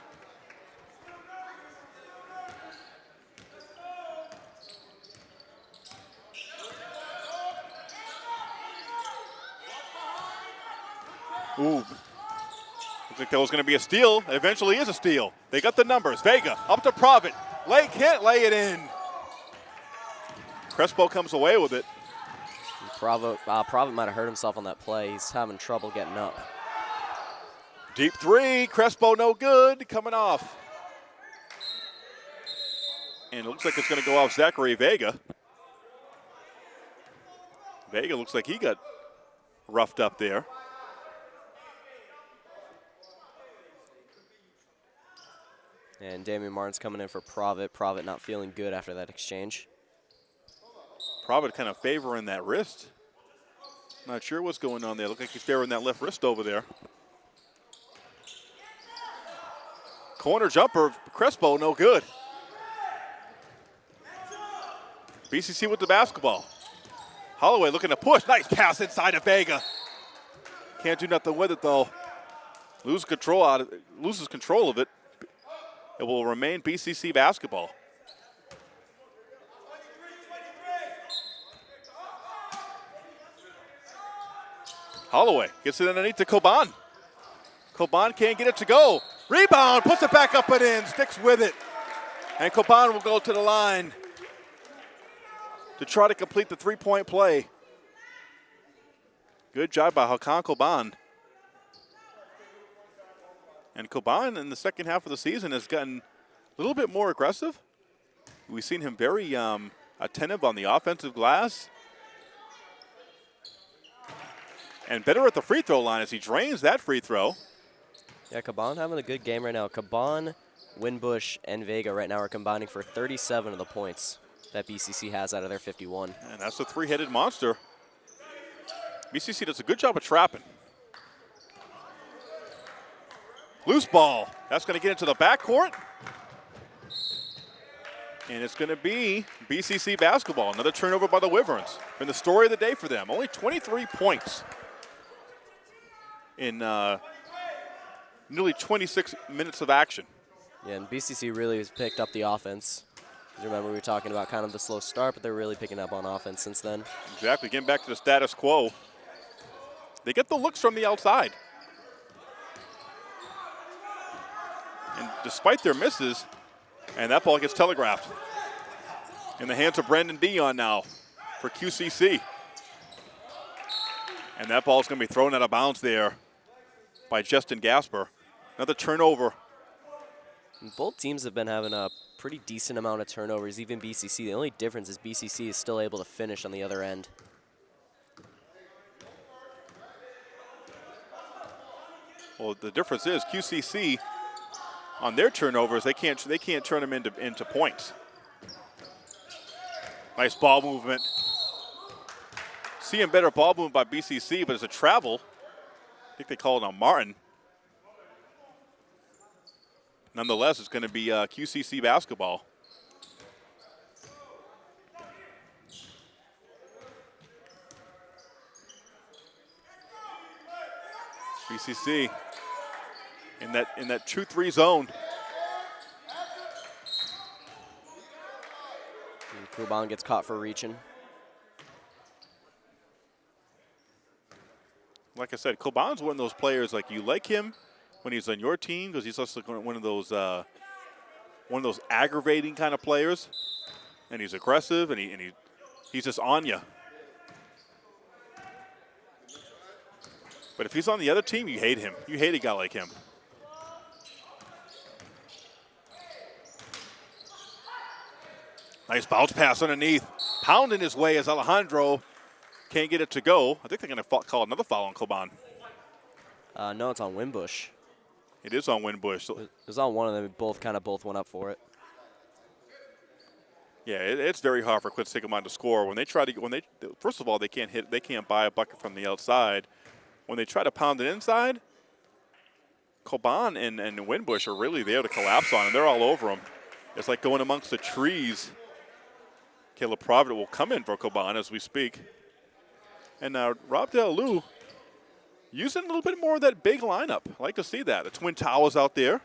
Ooh. Looks like that was going to be a steal. It eventually is a steal. They got the numbers. Vega up to Provitt. Lay can't lay it in. Crespo comes away with it. Bravo, uh, Provitt might have hurt himself on that play. He's having trouble getting up. Deep three. Crespo no good. Coming off. And it looks like it's going to go off Zachary Vega. Vega looks like he got roughed up there. And Damian Martin's coming in for Provitt. Provitt not feeling good after that exchange. Provitt kind of favoring that wrist. Not sure what's going on there. Look like he's favoring that left wrist over there. Corner jumper, Crespo, no good. BCC with the basketball. Holloway looking to push. Nice pass inside of Vega. Can't do nothing with it though. Lose control out of, loses control of it. It will remain BCC basketball. Holloway gets it underneath to Coban. Coban can't get it to go. Rebound, puts it back up and in, sticks with it. And Coban will go to the line to try to complete the three-point play. Good job by Hakan Coban. And Coban in the second half of the season has gotten a little bit more aggressive. We've seen him very um, attentive on the offensive glass. And better at the free throw line as he drains that free throw. Yeah, Coban having a good game right now. Coban, Winbush, and Vega right now are combining for 37 of the points that BCC has out of their 51. And that's a three-headed monster. BCC does a good job of trapping. Loose ball. That's going to get into the backcourt. And it's going to be BCC basketball. Another turnover by the Wyverns. Been the story of the day for them. Only 23 points in uh, nearly 26 minutes of action. Yeah, and BCC really has picked up the offense. Remember, we were talking about kind of the slow start, but they're really picking up on offense since then. Exactly, getting back to the status quo. They get the looks from the outside. And despite their misses, and that ball gets telegraphed. In the hands of Brandon Dion now for QCC. And that ball is going to be thrown out of bounds there by Justin Gasper. Another turnover. Both teams have been having a pretty decent amount of turnovers, even BCC. The only difference is BCC is still able to finish on the other end. Well, the difference is QCC on their turnovers, they can't they can't turn them into into points. Nice ball movement. Seeing better ball movement by BCC, but it's a travel. I think they call it on Martin. Nonetheless, it's going to be uh, QCC basketball. BCC in that in that 2-3 zone. And Coban gets caught for reaching. Like I said, Coban's one of those players like you like him when he's on your team because he's also one of those uh, one of those aggravating kind of players, and he's aggressive and he and he he's just on you. But if he's on the other team, you hate him. You hate a guy like him. Nice bounce pass underneath. Pounding his way as Alejandro can't get it to go. I think they're going to call another foul on Coban. Uh, no, it's on Winbush. It is on Winbush. It was on one of them. Both kind of both went up for it. Yeah, it, it's very hard for Quinsigamond to score when they try to when they first of all they can't hit they can't buy a bucket from the outside, when they try to pound it inside, Coban and, and Winbush are really there to collapse on, and they're all over them. It's like going amongst the trees. Caleb Provitt will come in for Coban as we speak. And now Rob Del Lou using a little bit more of that big lineup. I like to see that. The Twin Towers out there.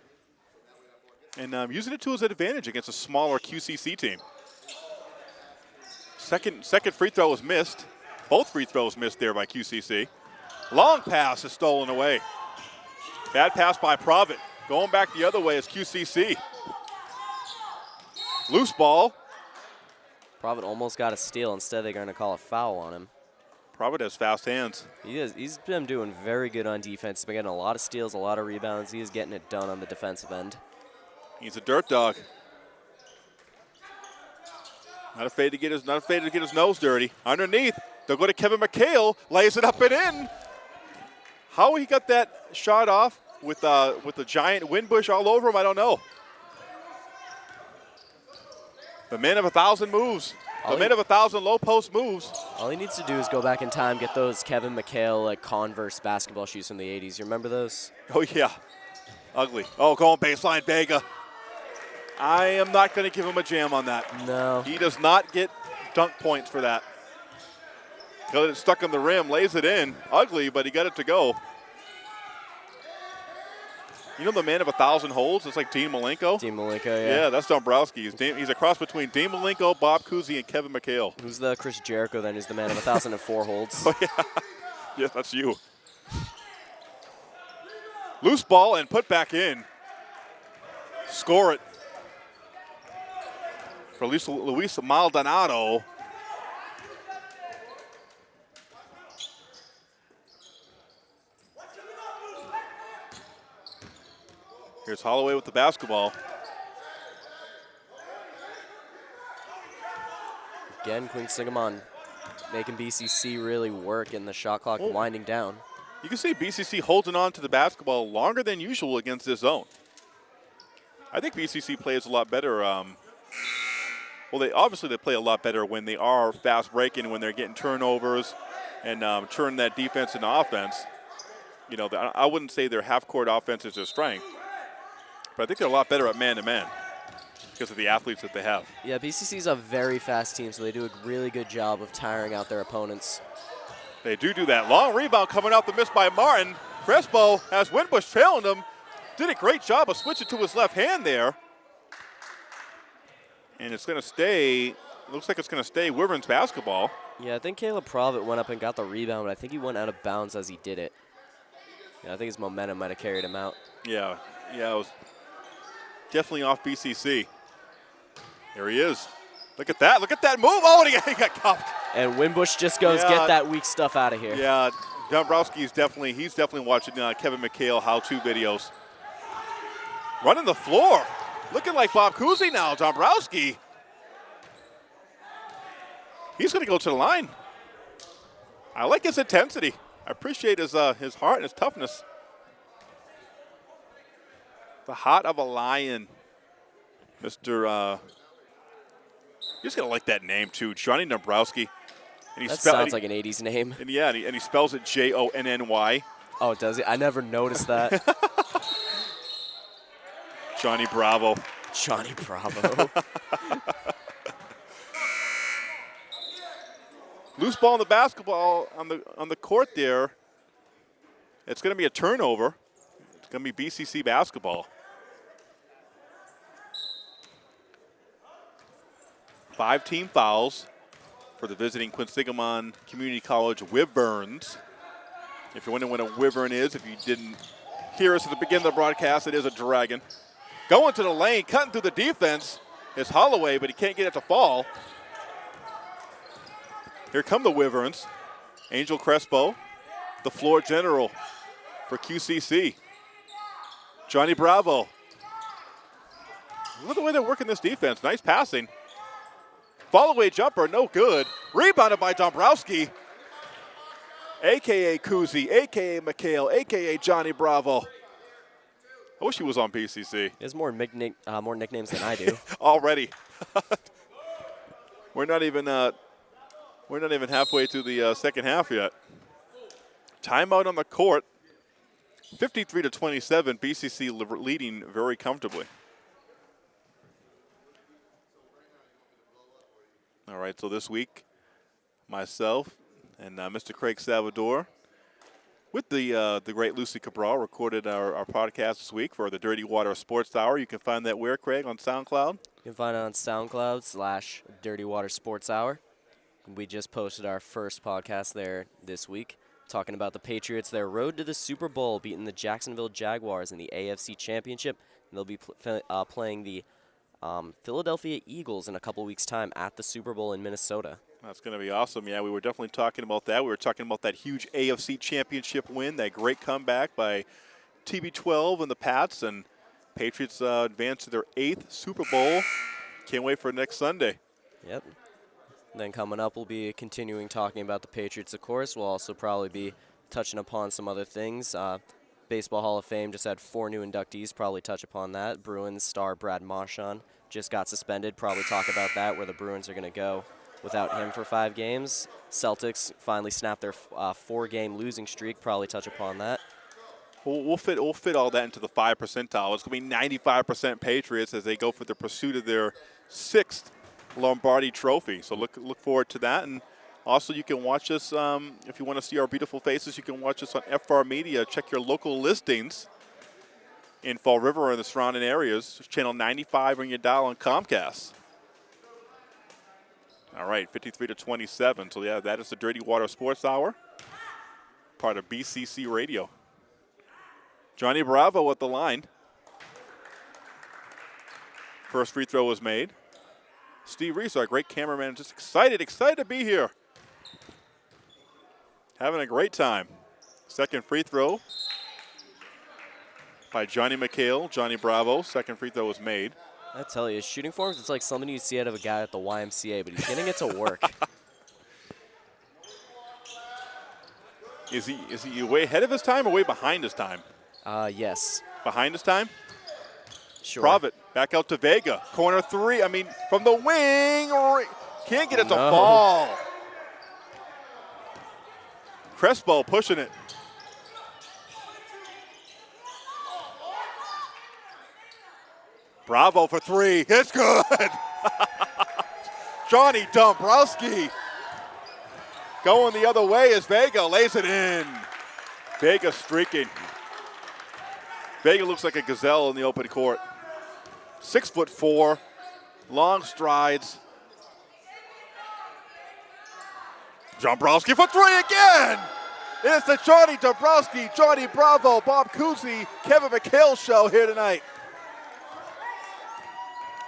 And um, using it to his advantage against a smaller QCC team. Second, second free throw was missed. Both free throws missed there by QCC. Long pass is stolen away. Bad pass by Provitt. Going back the other way is QCC. Loose ball. Provitt almost got a steal. Instead, they're going to call a foul on him. Provitt has fast hands. He is, he's been doing very good on defense. He's been getting a lot of steals, a lot of rebounds. He is getting it done on the defensive end. He's a dirt dog. Not afraid to get his not afraid to get his nose dirty. Underneath, they'll go to Kevin McHale, lays it up and in. How he got that shot off with uh, with the giant Winbush all over him, I don't know. The man of a thousand moves. All man of a thousand low post moves. All he needs to do is go back in time, get those Kevin McHale like Converse basketball shoes from the 80s. You remember those? Oh yeah, ugly. Oh, going baseline Vega. I am not going to give him a jam on that. No. He does not get dunk points for that. Got it stuck on the rim, lays it in. Ugly, but he got it to go. You know the man of a thousand holds? It's like Dean Malenko. Dean Malenko, yeah. yeah. that's Dombrowski. He's, Dean, he's a cross between Dean Malenko, Bob Cousy, and Kevin McHale. Who's the Chris Jericho then? Who's the man of a 1,004 holds? Oh, yeah. yes, that's you. Loose ball and put back in. Score it. For Luis, Luis Maldonado. Here's Holloway with the basketball. Again, Quinsigamond making BCC really work in the shot clock Oh. winding down. You can see BCC holding on to the basketball longer than usual against this zone. I think BCC plays a lot better. Um, well, they obviously they play a lot better when they are fast breaking, when they're getting turnovers, and um, turn that defense into offense. You know, I I wouldn't say their half-court offense is their strength, but I think they're a lot better at man-to-man because of the athletes that they have. Yeah, BCC's a very fast team, so they do a really good job of tiring out their opponents. They do do that. Long rebound coming out the miss by Martin. Crespo has Winbush trailing him. Did a great job of switching to his left hand there. And it's going to stay, looks like it's going to stay Wyvern's basketball. Yeah, I think Caleb Provitt went up and got the rebound, but I think he went out of bounds as he did it. Yeah, I think his momentum might have carried him out. Yeah, yeah, it was definitely off BCC. There he is. Look at that. Look at that move. Oh, and he got cuffed. And Winbush just goes, Yeah. get that weak stuff out of here. Yeah, Dombrowski is definitely, he's definitely watching uh, Kevin McHale how-to videos. Running the floor. Looking like Bob Cousy now, Dombrowski. He's going to go to the line. I like his intensity. I appreciate his, uh, his heart and his toughness. The heart of a lion. Mr. Uh, you're just going to like that name, too. Johnny Dombrowski. And he That sounds like an 80s name. and yeah, and he, and he spells it J O N N Y. Oh, does it? I never noticed that. Johnny Bravo. Johnny Bravo. Loose ball in the basketball on the on the court there. It's going to be a turnover. It's going to be BCC basketball. Five team fouls for the visiting Quinsigamond Community College Wyverns. If you're wondering what a Wyvern is, if you didn't hear us at the beginning of the broadcast, it is a dragon. Going to the lane, cutting through the defense is Holloway, but he can't get it to fall. Here come the Wyverns. Angel Crespo, the floor general for QCC. Johnny Bravo. Look at the way they're working this defense. Nice passing. Fall away jumper, no good. Rebounded by Dombrowski. AKA Cousy, AKA McHale, AKA Johnny Bravo. I wish he was on PCC he has more, nickna- uh, more nicknames than I do. already. we're not even uh, we're not even halfway through the uh, second half yet. Timeout on the court. 53 to 27, BCC leading very comfortably. All right, so this week, myself and uh, Mr. Craig Salvador with the uh, the great Lucy Cabral recorded our, our podcast this week for the Dirty Water Sports Hour. You can find that where, Craig, on SoundCloud? You can find it on SoundCloud slash Dirty Water Sports Hour. We just posted our first podcast there this week, talking about the Patriots, their road to the Super Bowl, beating the Jacksonville Jaguars in the AFC Championship. And they'll be pl- uh, playing the um, Philadelphia Eagles in a couple weeks' time at the Super Bowl in Minnesota. That's going to be awesome. Yeah, we were definitely talking about that. We were talking about that huge AFC championship win, that great comeback by TB12 and the Pats, and Patriots uh, advance to their eighth Super Bowl. Can't wait for next Sunday. Yep. Then coming up, we'll be continuing talking about the Patriots, of course. We'll also probably be touching upon some other things. Uh, Baseball Hall of Fame just had four new inductees. Probably touch upon that. Bruins star Brad Marchand just got suspended. Probably talk about that, where the Bruins are going to go without him for five games. Celtics finally snapped their uh, four-game losing streak. Probably touch upon that. We'll, we'll fit we'll fit all that into the five percentile. It's going to be 95% Patriots as they go for the pursuit of their sixth Lombardi Trophy. So look look forward to that. And also, you can watch us um, if you want to see our beautiful faces. You can watch us on FR Media. Check your local listings in Fall River and the surrounding areas. Channel 95 on your dial on Comcast. All right, 53 to 27. So yeah, that is the Dirty Water Sports Hour, part of BCC Radio. Johnny Bravo at the line. First free throw was made. Steve Reese, our great cameraman, just excited, excited to be here. Having a great time. Second free throw by Johnny McHale. Johnny Bravo. Second free throw was made. I tell you, his shooting forms, it's like something you see out of a guy at the YMCA, but he's getting it to work. Is he is he way ahead of his time or way behind his time? uh, yes. Behind his time? Sure. Provitt back out to Vega. Corner three. I mean, from the wing. Can't get it to No. fall. Crespo pushing it. Bravo for three. It's good. Johnny Dombrowski going the other way as Vega lays it in. Vega streaking. Vega looks like a gazelle in the open court. Six foot four, long strides. Dombrowski for three again. It's the Johnny Dombrowski, Johnny Bravo, Bob Cousy, Kevin McHale show here tonight.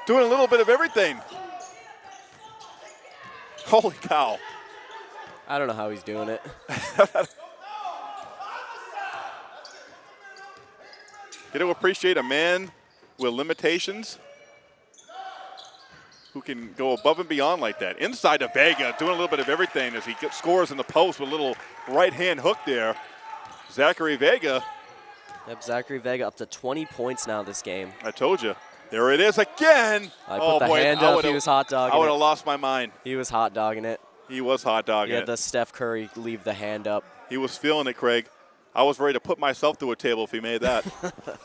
Doing a little bit of everything. Holy cow. I don't know how he's doing it. Get to appreciate a man with limitations who can go above and beyond like that. Inside to Vega, doing a little bit of everything as he gets, scores in the post with a little right hand hook there. Zachary Vega, Yep, Zachary Vega up to 20 points now this game. I told you. There it is again. I put oh the boy, hand I up. He was hot dogging. I would have lost my mind. He was hot dogging it. He was hot dogging Yeah, it. the Steph Curry leave the hand up. He was feeling it, Craig. I was ready to put myself through a table if he made that.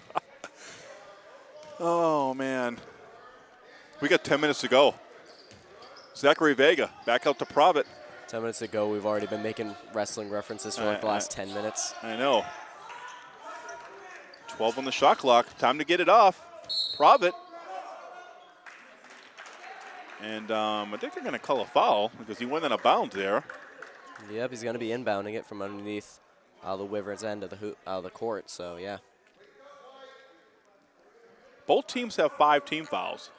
oh, man. We got 10 minutes to go. Zachary Vega back out to Provitt. 10 minutes ago, we've already been making wrestling references for like the last 10 minutes. I know. 12 on the shot clock. Time to get it off. Provitt. And um, I think they're going to call a foul because he went in a bounds there. Yep, he's going to be inbounding it from underneath uh, the Wyverns end of the hoop, uh, the court. So yeah, Both teams have five team fouls.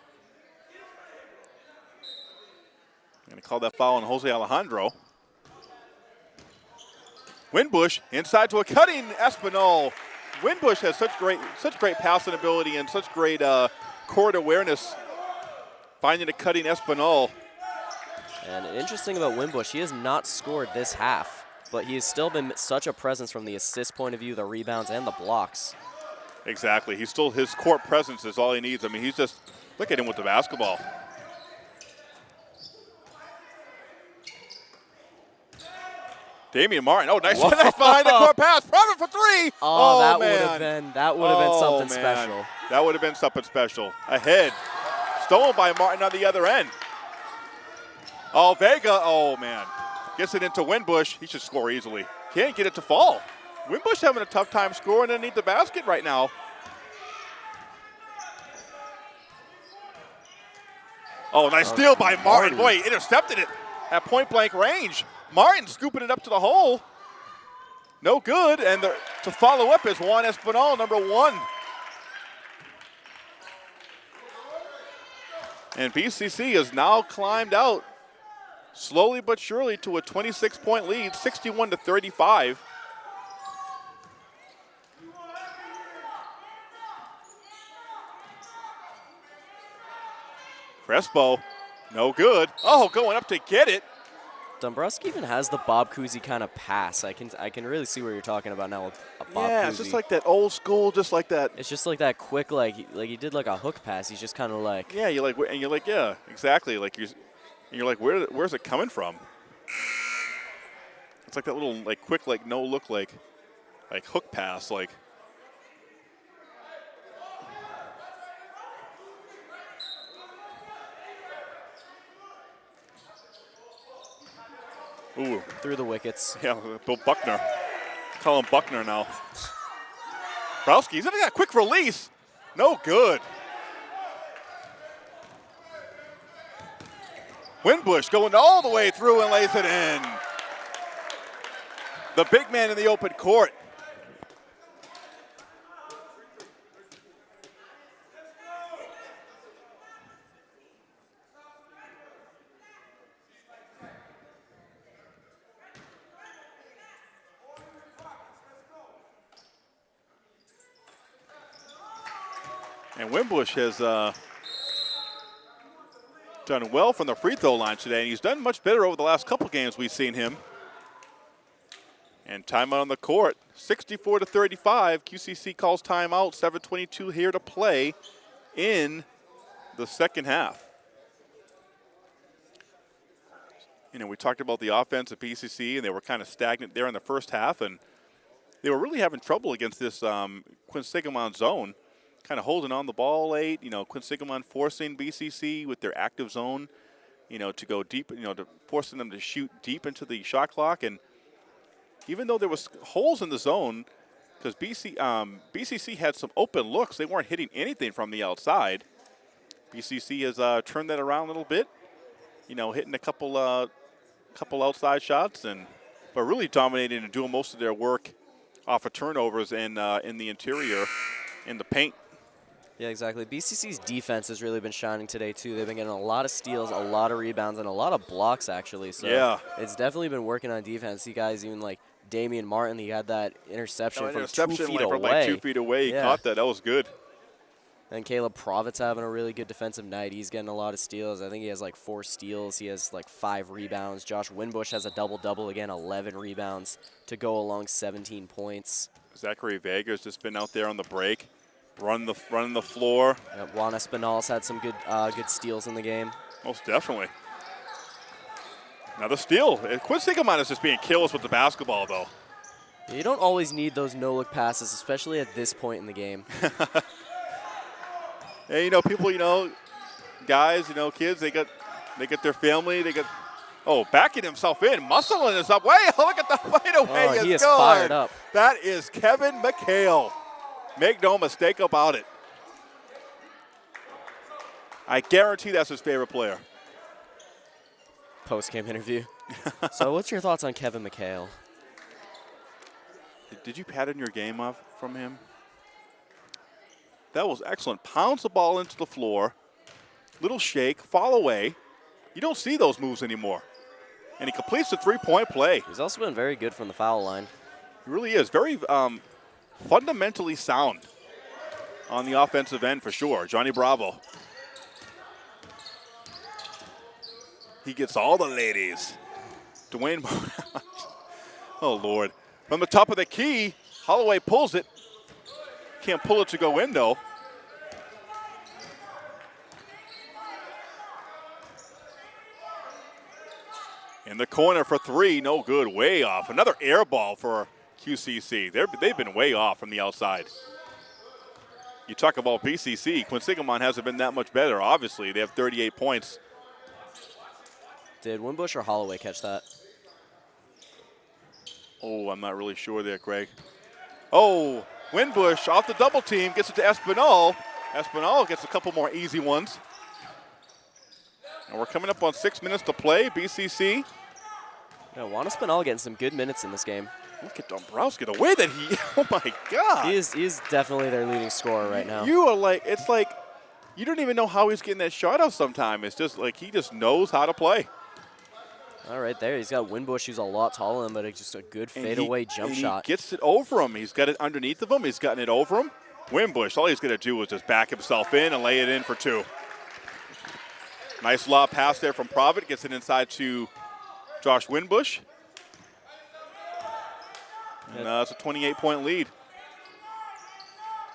Going to call that foul on Jose Alejandro. Winbush inside to a cutting Espinal. Winbush has such great, such great passing ability and such great uh, court awareness. Finding a cutting Espinal. and interesting about Winbush, he has not scored this half, but he has still been such a presence from the assist point of view, the rebounds, and the blocks. Exactly. He's still his court presence is all he needs. I mean, he's just look at him with the basketball. Damian Martin. Oh, nice, nice behind the court pass. Provitt for three. Oh, oh that man. would have been that would have been Oh, something man. special. That would have been something special. Ahead. Stolen by Martin on the other end. Oh, Vega. Oh, man. Gets it into Winbush. He should score easily. Can't get it to fall. Winbush having a tough time scoring underneath the basket right now. Oh, nice oh, steal by Martin. Martin. Boy, he intercepted it at point blank range. Martin scooping it up to the hole. No good. And the, to follow up is Juan Espinal, number one. And BCC has now climbed out slowly but surely to a 26 point lead, 61 to 35. Crespo, no good. Oh, going up to get it. Dombrowski even has the Bob Cousy kind of pass. I can I can really see what you're talking about now with Bob yeah, Cousy. it's just like that old school, just like that. it's just like that quick like like he did like a hook pass. He's just kind of like Yeah, you're like, and you're like, yeah, exactly. Like you're, and you're like, where, where's it coming from? It's like that little, like, quick, like, no look, like, like hook pass, like. Ooh, through the wickets. yeah, Bill Buckner. Call him Buckner now. Browski, he's got a quick release. No good. Winbush going all the way through and lays it in. The big man in the open court. Winbush has uh, done well from the free throw line today, and he's done much better over the last couple games we've seen him. And timeout on the court, 64 to 35. QCC calls timeout. 7:22 here to play in the second half. You know, we talked about the offense at BCC, and they were kind of stagnant there in the first half, and they were really having trouble against this um, Quinsigamond zone kind of holding on the ball late. You know, Quinsigamond forcing BCC with their active zone, you know, to go deep. You know, to forcing them to shoot deep into the shot clock. And even though there was holes in the zone, because BC um, BCC had some open looks, they weren't hitting anything from the outside. BCC has uh, turned that around a little bit. You know, hitting a couple uh, couple outside shots and but really dominating and doing most of their work off of turnovers in uh, in the interior in the paint. Yeah, exactly. BCC's defense has really been shining today too. They've been getting a lot of steals, a lot of rebounds, and a lot of blocks actually. So Yeah. it's definitely been working on defense. You guys even like Damian Martin, he had that interception That from interception two feet like, away. from like two feet away. He Yeah. caught that. That was good. And Caleb Provitt's having a really good defensive night. He's getting a lot of steals. I think he has like four steals. He has like five rebounds. Josh Winbush has a double double again, 11 rebounds to go along 17 points. Zachary Vega's just been out there on the break, running the running the floor. Uh, Juan Espinal's had some good uh, good steals in the game. Most definitely. Another steal. Uh, Quinsigamond is just being killers with the basketball, though. You don't always need those no-look passes, especially at this point in the game. Hey, you know, people, you know, guys, you know, kids, they get, they get their family, they get, Oh, backing himself in, muscling us up. Wait, look at the fadeaway. Oh, he is fired up. That is Kevin McHale. Make no mistake about it. I guarantee that's his favorite player. Post-game interview. so what's your thoughts on Kevin McHale? Did- Did you pattern your game off from him? That was excellent. Pounds the ball into the floor. Little shake, fall away. You don't see those moves anymore. And he completes the three-point play. He's also been very good from the foul line. He really is. Very um, fundamentally sound on the offensive end for sure. Johnny Bravo. He gets all the ladies. Dwayne. oh, Lord. From the top of the key, Holloway pulls it. Can't pull it to go in, though. In the corner for three, no good, way off. Another air ball for QCC. They're, they've been way off from the outside. You talk about BCC, Quinsigamond hasn't been that much better. Obviously, they have 38 points. Did Winbush or Holloway catch that? Oh, I'm not really sure there, Craig. Oh, Winbush off the double team gets it to Espinal. Espinal gets a couple more easy ones. And we're coming up on six minutes to play. BCC. No, Juan Espinal getting some good minutes in this game. Look at Dombrowski, the way that he, oh my God. He is, he is definitely their leading scorer right now. You are like, it's like, you don't even know how he's getting that shot out sometime. It's just like he just knows how to play. All right, there. He's got Winbush, who's a lot taller than him, but it's just a good fadeaway jump and shot. He gets it over him. He's got it underneath of him. He's gotten it over him. Winbush, all he's going to do is just back himself in and lay it in for two. Nice lob pass there from Provitt. Gets it inside to Josh Winbush. And uh, it's a 28 point lead.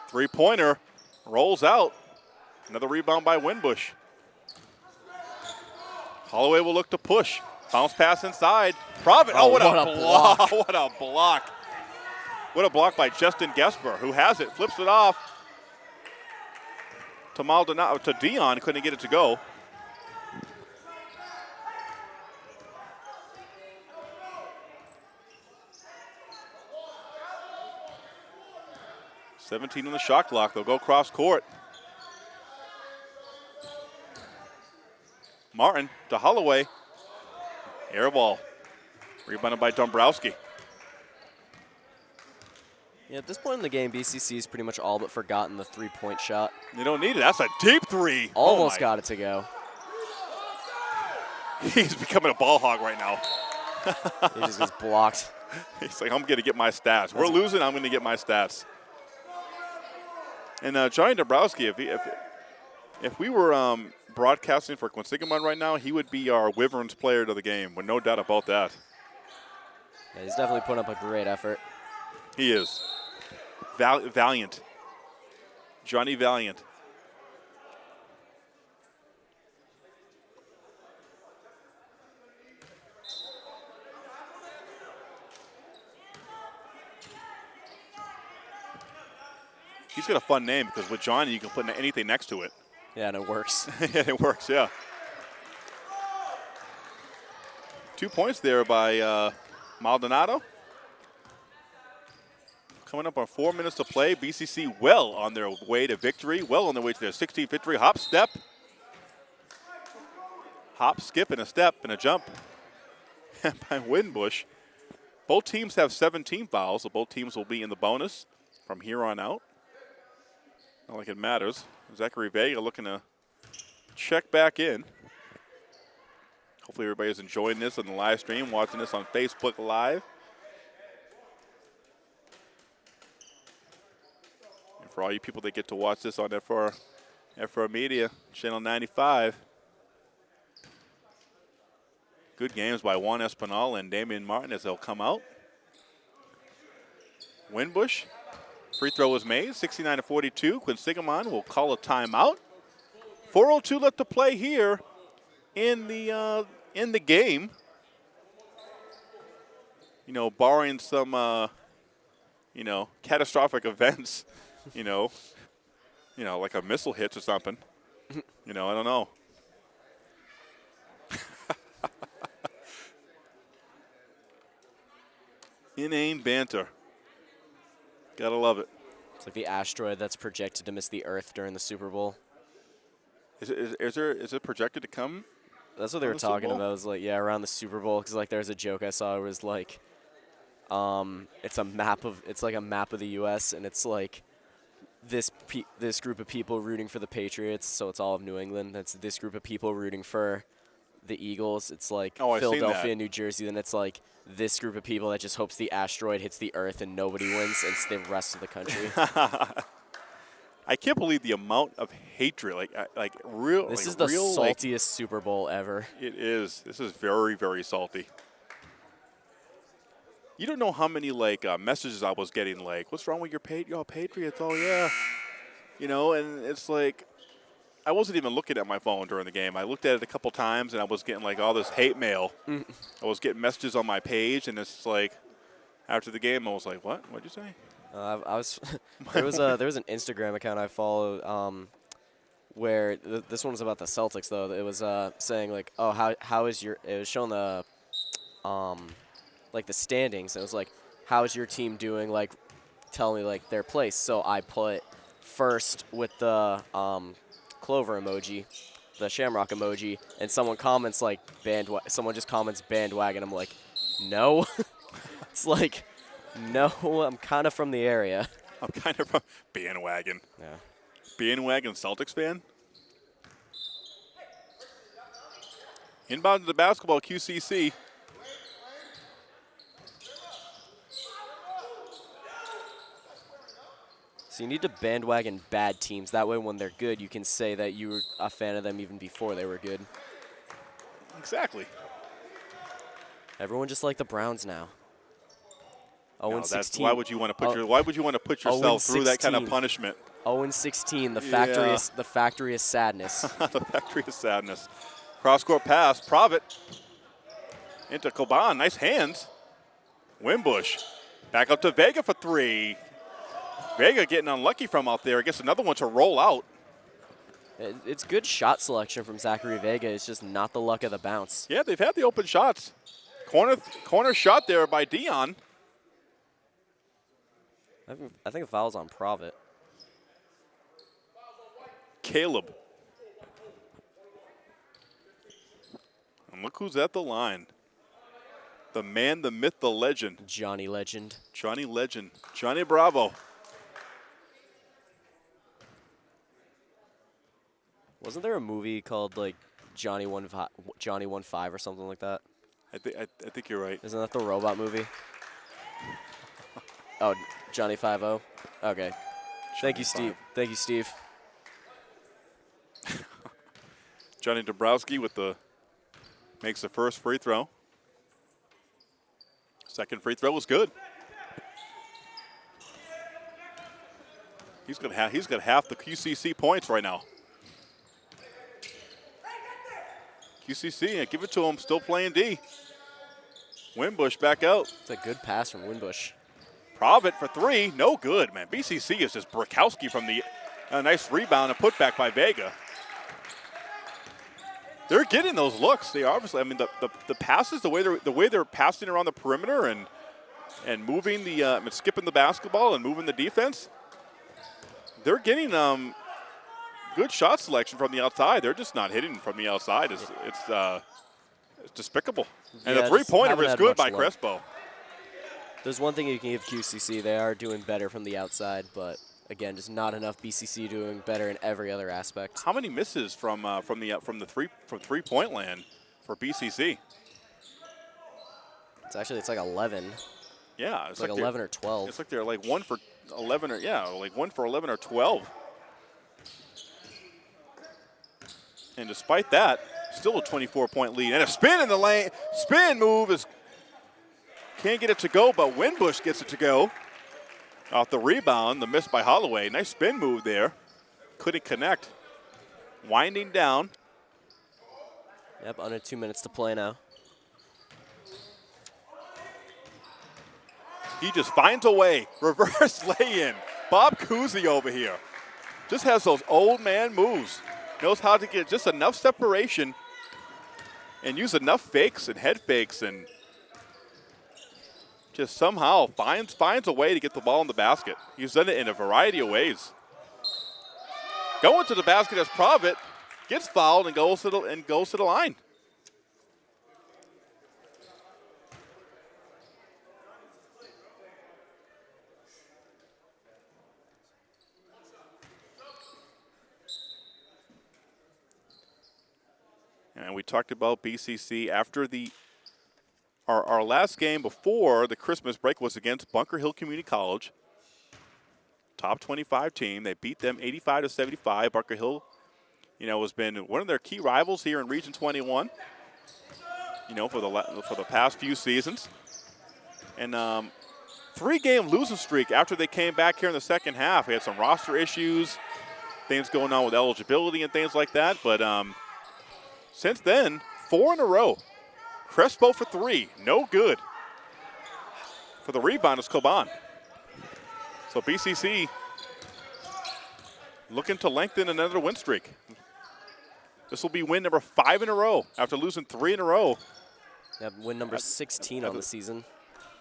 Three pointer rolls out. Another rebound by Winbush. Holloway will look to push. Bounce pass inside. Provitt. Oh, Oh, what, what a, a block. block. what a block. What a block by Justin Gesper, who has it, flips it off to Maldonado, to Dion, couldn't get it to go. Seventeen on the shot clock. They'll go cross court. Martin to Holloway. Air ball. Rebounded by Dombrowski. Yeah, at this point in the game, BCC's pretty much all but forgotten the three-point shot. You don't need it. That's a deep three. Oh Almost my- got it to go. He's becoming a ball hog right now. He just gets blocked. He's like, I'm going to get my stats. We're losing. I'm going to get my stats. And uh, Johnny Dombrowski, if, he, if if we were um, broadcasting for Quinsigamond right now, he would be our Wyverns player of the game, with no doubt about that. Yeah, he's definitely putting up a great effort. He is. Val- valiant. Johnny Valiant. He's got a fun name because with Johnny, you can put anything next to it. Yeah, and it works. yeah, it works, yeah. Two points there by uh, Maldonado. Coming up on four minutes to play. BCC well on their way to victory, well on their way to their 16th victory. Hop, step. Hop, skip, and a step, and a jump by Winbush. Both teams have 17 fouls, so both teams will be in the bonus from here on out. Not like it matters. Zachary Vega looking to check back in. Hopefully everybody's enjoying this on the live stream, watching this on Facebook Live. And for all you people that get to watch this on FR, FR Media, Channel 95. Good games by Juan Espinal and Damian Martin as they'll come out. Winbush, free throw is made, 69 to 42. Quinsigamond will call a timeout. 4:02 left to play here in the uh, in the game. You know, barring some uh, you know catastrophic events, you know, you know like a missile hits or something. you know, I don't know. Inane banter. Gotta love it. It's like the asteroid that's projected to miss the Earth during the Super Bowl. Is, it, is, is there is it projected to come? That's what they were the talking about. Was like, yeah, around the Super Bowl, because like there's a joke I saw. It was like, um, it's a map of it's like a map of the U.S. and it's like this pe- this group of people rooting for the Patriots. So it's all of New England. That's this group of people rooting for the Eagles. It's like Oh, Philadelphia. New Jersey. Then it's like this group of people that just hopes the asteroid hits the Earth and nobody wins. And it's the rest of the country. I can't believe the amount of hatred, like uh, like real. this like is the real, like, saltiest Super Bowl ever. It is. This is very, very salty. You don't know how many like uh, messages I was getting. Like, what's wrong with your your Patriots? Oh yeah, you know, and it's like, I wasn't even looking at my phone during the game. I looked at it a couple times, and I was getting like all this hate mail. Mm. I was getting messages on my page, and it's like after the game, I was like, "What? What'd you say?" Uh, I, I was there was a there was an Instagram account I follow um, where th- this one was about the Celtics though. It was uh, saying like, oh how how is your it was showing the um, like the standings. It was like, how is your team doing? Like, tell me like their place. So I put first with the um, clover emoji, the shamrock emoji, and someone comments like bandwagon. Someone just comments bandwagon. I'm like, no. it's like, no. I'm kind of from the area. I'm kind of a bandwagon. Yeah. Bandwagon Celtics fan. Inbound to the basketball, QCC. So you need to bandwagon bad teams. That way, when they're good, you can say that you were a fan of them even before they were good. Exactly. Everyone just like the Browns now. 0 No, and that's 16. why would you want to put Oh, your Why would you want to put oh yourself through that kind of punishment? 0 and 16. The factory Yeah. is the factory is sadness. the factory of sadness. Cross court pass, Provitt into Coban. Nice hands. Winbush back up to Vega for three. Vega getting unlucky from out there. Gets another one to roll out. It's good shot selection from Zachary Vega. It's just not the luck of the bounce. Yeah, they've had the open shots. Corner corner shot there by Dion. I think, I think the foul's on Provitt. Caleb. And look who's at the line. The man, the myth, the legend. Johnny Legend. Johnny Legend. Johnny Bravo. Wasn't there a movie called like Johnny One Fi- Johnny One Five or something like that? I, thi- I, I think you're right. Isn't that the robot movie? Oh, Johnny Five O. Okay. Thank you, Steve. Five. Thank you, Steve. Johnny Dombrowski with the makes the first free throw. Second free throw was good. He's got he's got half the QCC points right now. QCC, yeah, give it to him. Still playing D. Winbush back out. It's a good pass from Winbush. Provitt for three, no good, man. BCC is just Brokowski from the a nice rebound and put back by Vega. They're getting those looks. They obviously, I mean, the, the, the passes, the way they're the way they're passing around the perimeter and and moving the uh, and skipping the basketball and moving the defense. They're getting um good shot selection from the outside. They're just not hitting from the outside. It's it's uh it's despicable. And Yeah, the three pointer is good by luck. Crespo. There's one thing you can give QCC. They are doing better from the outside, but again, just not enough BCC doing better in every other aspect. How many misses from uh, from the uh, from the three from three point land for BCC? It's actually it's like 11. Yeah, It's like they're- 11 or 12. It's like they're like one for eleven or yeah, like one for eleven or twelve. And despite that, still a 24 point lead and a spin in the lane. Spin move is can't get it to go, but Winbush gets it to go. Off the rebound, the miss by Holloway. Nice spin move there. Couldn't connect. Winding down. Yep, under two minutes to play now. He just finds a way. Reverse lay in. Bob Cousy over here. Just has those old man moves. Knows how to get just enough separation and use enough fakes and head fakes and just somehow finds finds a way to get the ball in the basket. He's done it in a variety of ways. Going to the basket as Provitt gets fouled and goes to the and goes to the line. And we talked about BCC after the our, our last game before the Christmas break was against Bunker Hill Community College. Top 25 team. They beat them 85 to 75. Bunker Hill, you know, has been one of their key rivals here in Region 21. You know, for the for the past few seasons. And um, three-game losing streak after they came back here in the second half. They had some roster issues. things going on with eligibility and things like that. But um, since then, four in a row. Crespo for three, no good. For the rebound is Coban. So BCC looking to lengthen another win streak. This will be win number five in a row after losing three in a row. Yeah, win number 16 on the season.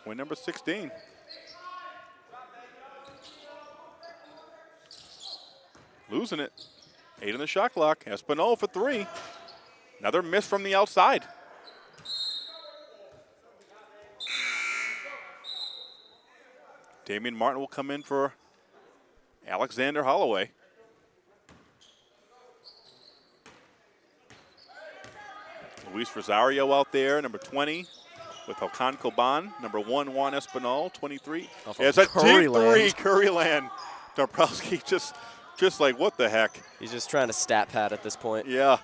Win number 16. Losing it. Eight in the shot clock. Espinal for three. Another miss from the outside. Damian Martin will come in for Alexander Holloway. Luis Rosario out there, number 20, with Hakan Coban. Number one, Juan Espinal, 23. Off of it's a deep three, Curryland. Dombrowski just, just like, what the heck? He's just trying to stat pad at this point. Yeah,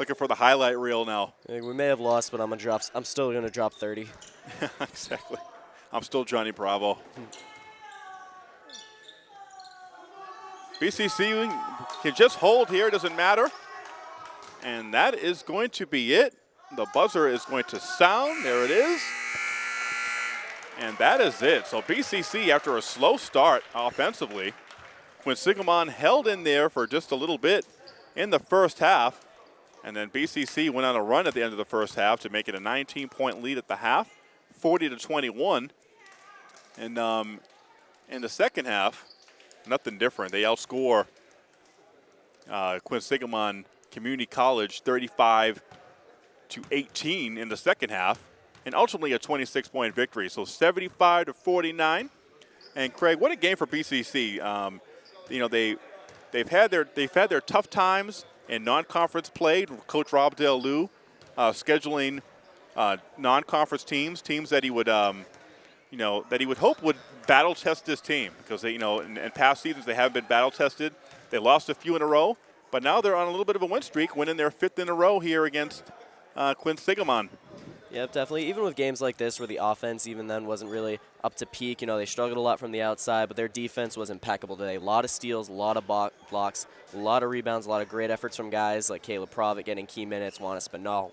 looking for the highlight reel now. We may have lost, but I'm gonna drop. I'm still gonna drop 30. exactly. I'm still Johnny Bravo. BCC can just hold here, doesn't matter. And that is going to be it. The buzzer is going to sound. There it is. And that is it. So BCC, after a slow start offensively, Quinsigamond held in there for just a little bit in the first half, and then BCC went on a run at the end of the first half to make it a 19-point lead at the half, 40 to 21. And um, in the second half, nothing different. They outscore uh, Quinsigamond Community College 35 to 18 in the second half, and ultimately a 26-point victory. So 75 to 49. And Craig, what a game for BCC. Um, you know they they've had their they've had their tough times in non-conference play. Coach Rob Del Lou uh, scheduling uh, non-conference teams, teams that he would um, you know that he would hope would battle test this team because they you know in, in past seasons they have been battle tested. They lost a few in a row, but now they're on a little bit of a win streak, winning their fifth in a row here against uh, Quinsigamond. Yep, definitely. Even with games like this where the offense even then wasn't really up to peak, you know, they struggled a lot from the outside, but their defense was impeccable today. A lot of steals, a lot of blocks, a lot of rebounds, a lot of great efforts from guys like Caleb Provitt getting key minutes, Juan Espinal.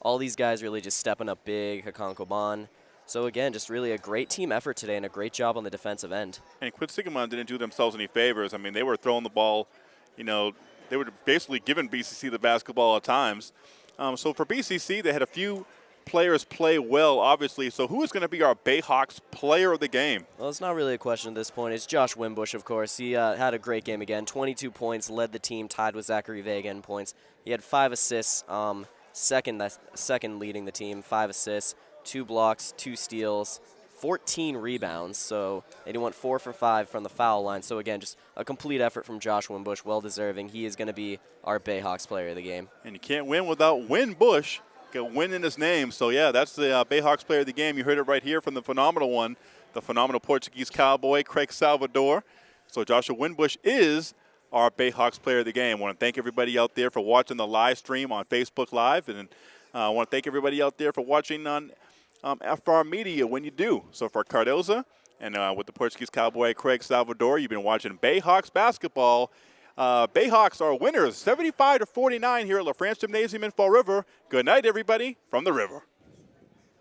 All these guys really just stepping up big, Hakan Coban. So again, just really a great team effort today and a great job on the defensive end. And Quinsigamond didn't do themselves any favors. I mean, they were throwing the ball, you know, they were basically giving BCC the basketball at times. Um, so for BCC, they had a few players play well, obviously. So who is going to be our Bayhawks player of the game? Well, it's not really a question at this point. It's Josh Winbush, of course. He uh, had a great game again. 22 points, led the team, tied with Zachary Vega in points. He had five assists, um, second second leading the team, five assists, two blocks, two steals, 14 rebounds. So and he went four for five from the foul line. So again, just a complete effort from Josh Winbush, well deserving. He is going to be our Bayhawks player of the game. And you can't win without Win Got win in his name. So, yeah, that's the uh, Bayhawks player of the game. You heard it right here from the phenomenal one, the phenomenal Portuguese cowboy, Craig Salvador. So, Joshua Winbush is our Bayhawks player of the game. I want to thank everybody out there for watching the live stream on Facebook Live. And uh, I want to thank everybody out there for watching on um, FR Media when you do. So, for Cardoza and uh, with the Portuguese cowboy, Craig Salvador, you've been watching Bayhawks basketball. Uh, Bayhawks are winners, 75 to 49 here at La France Gymnasium in Fall River. Good night, everybody, from the river.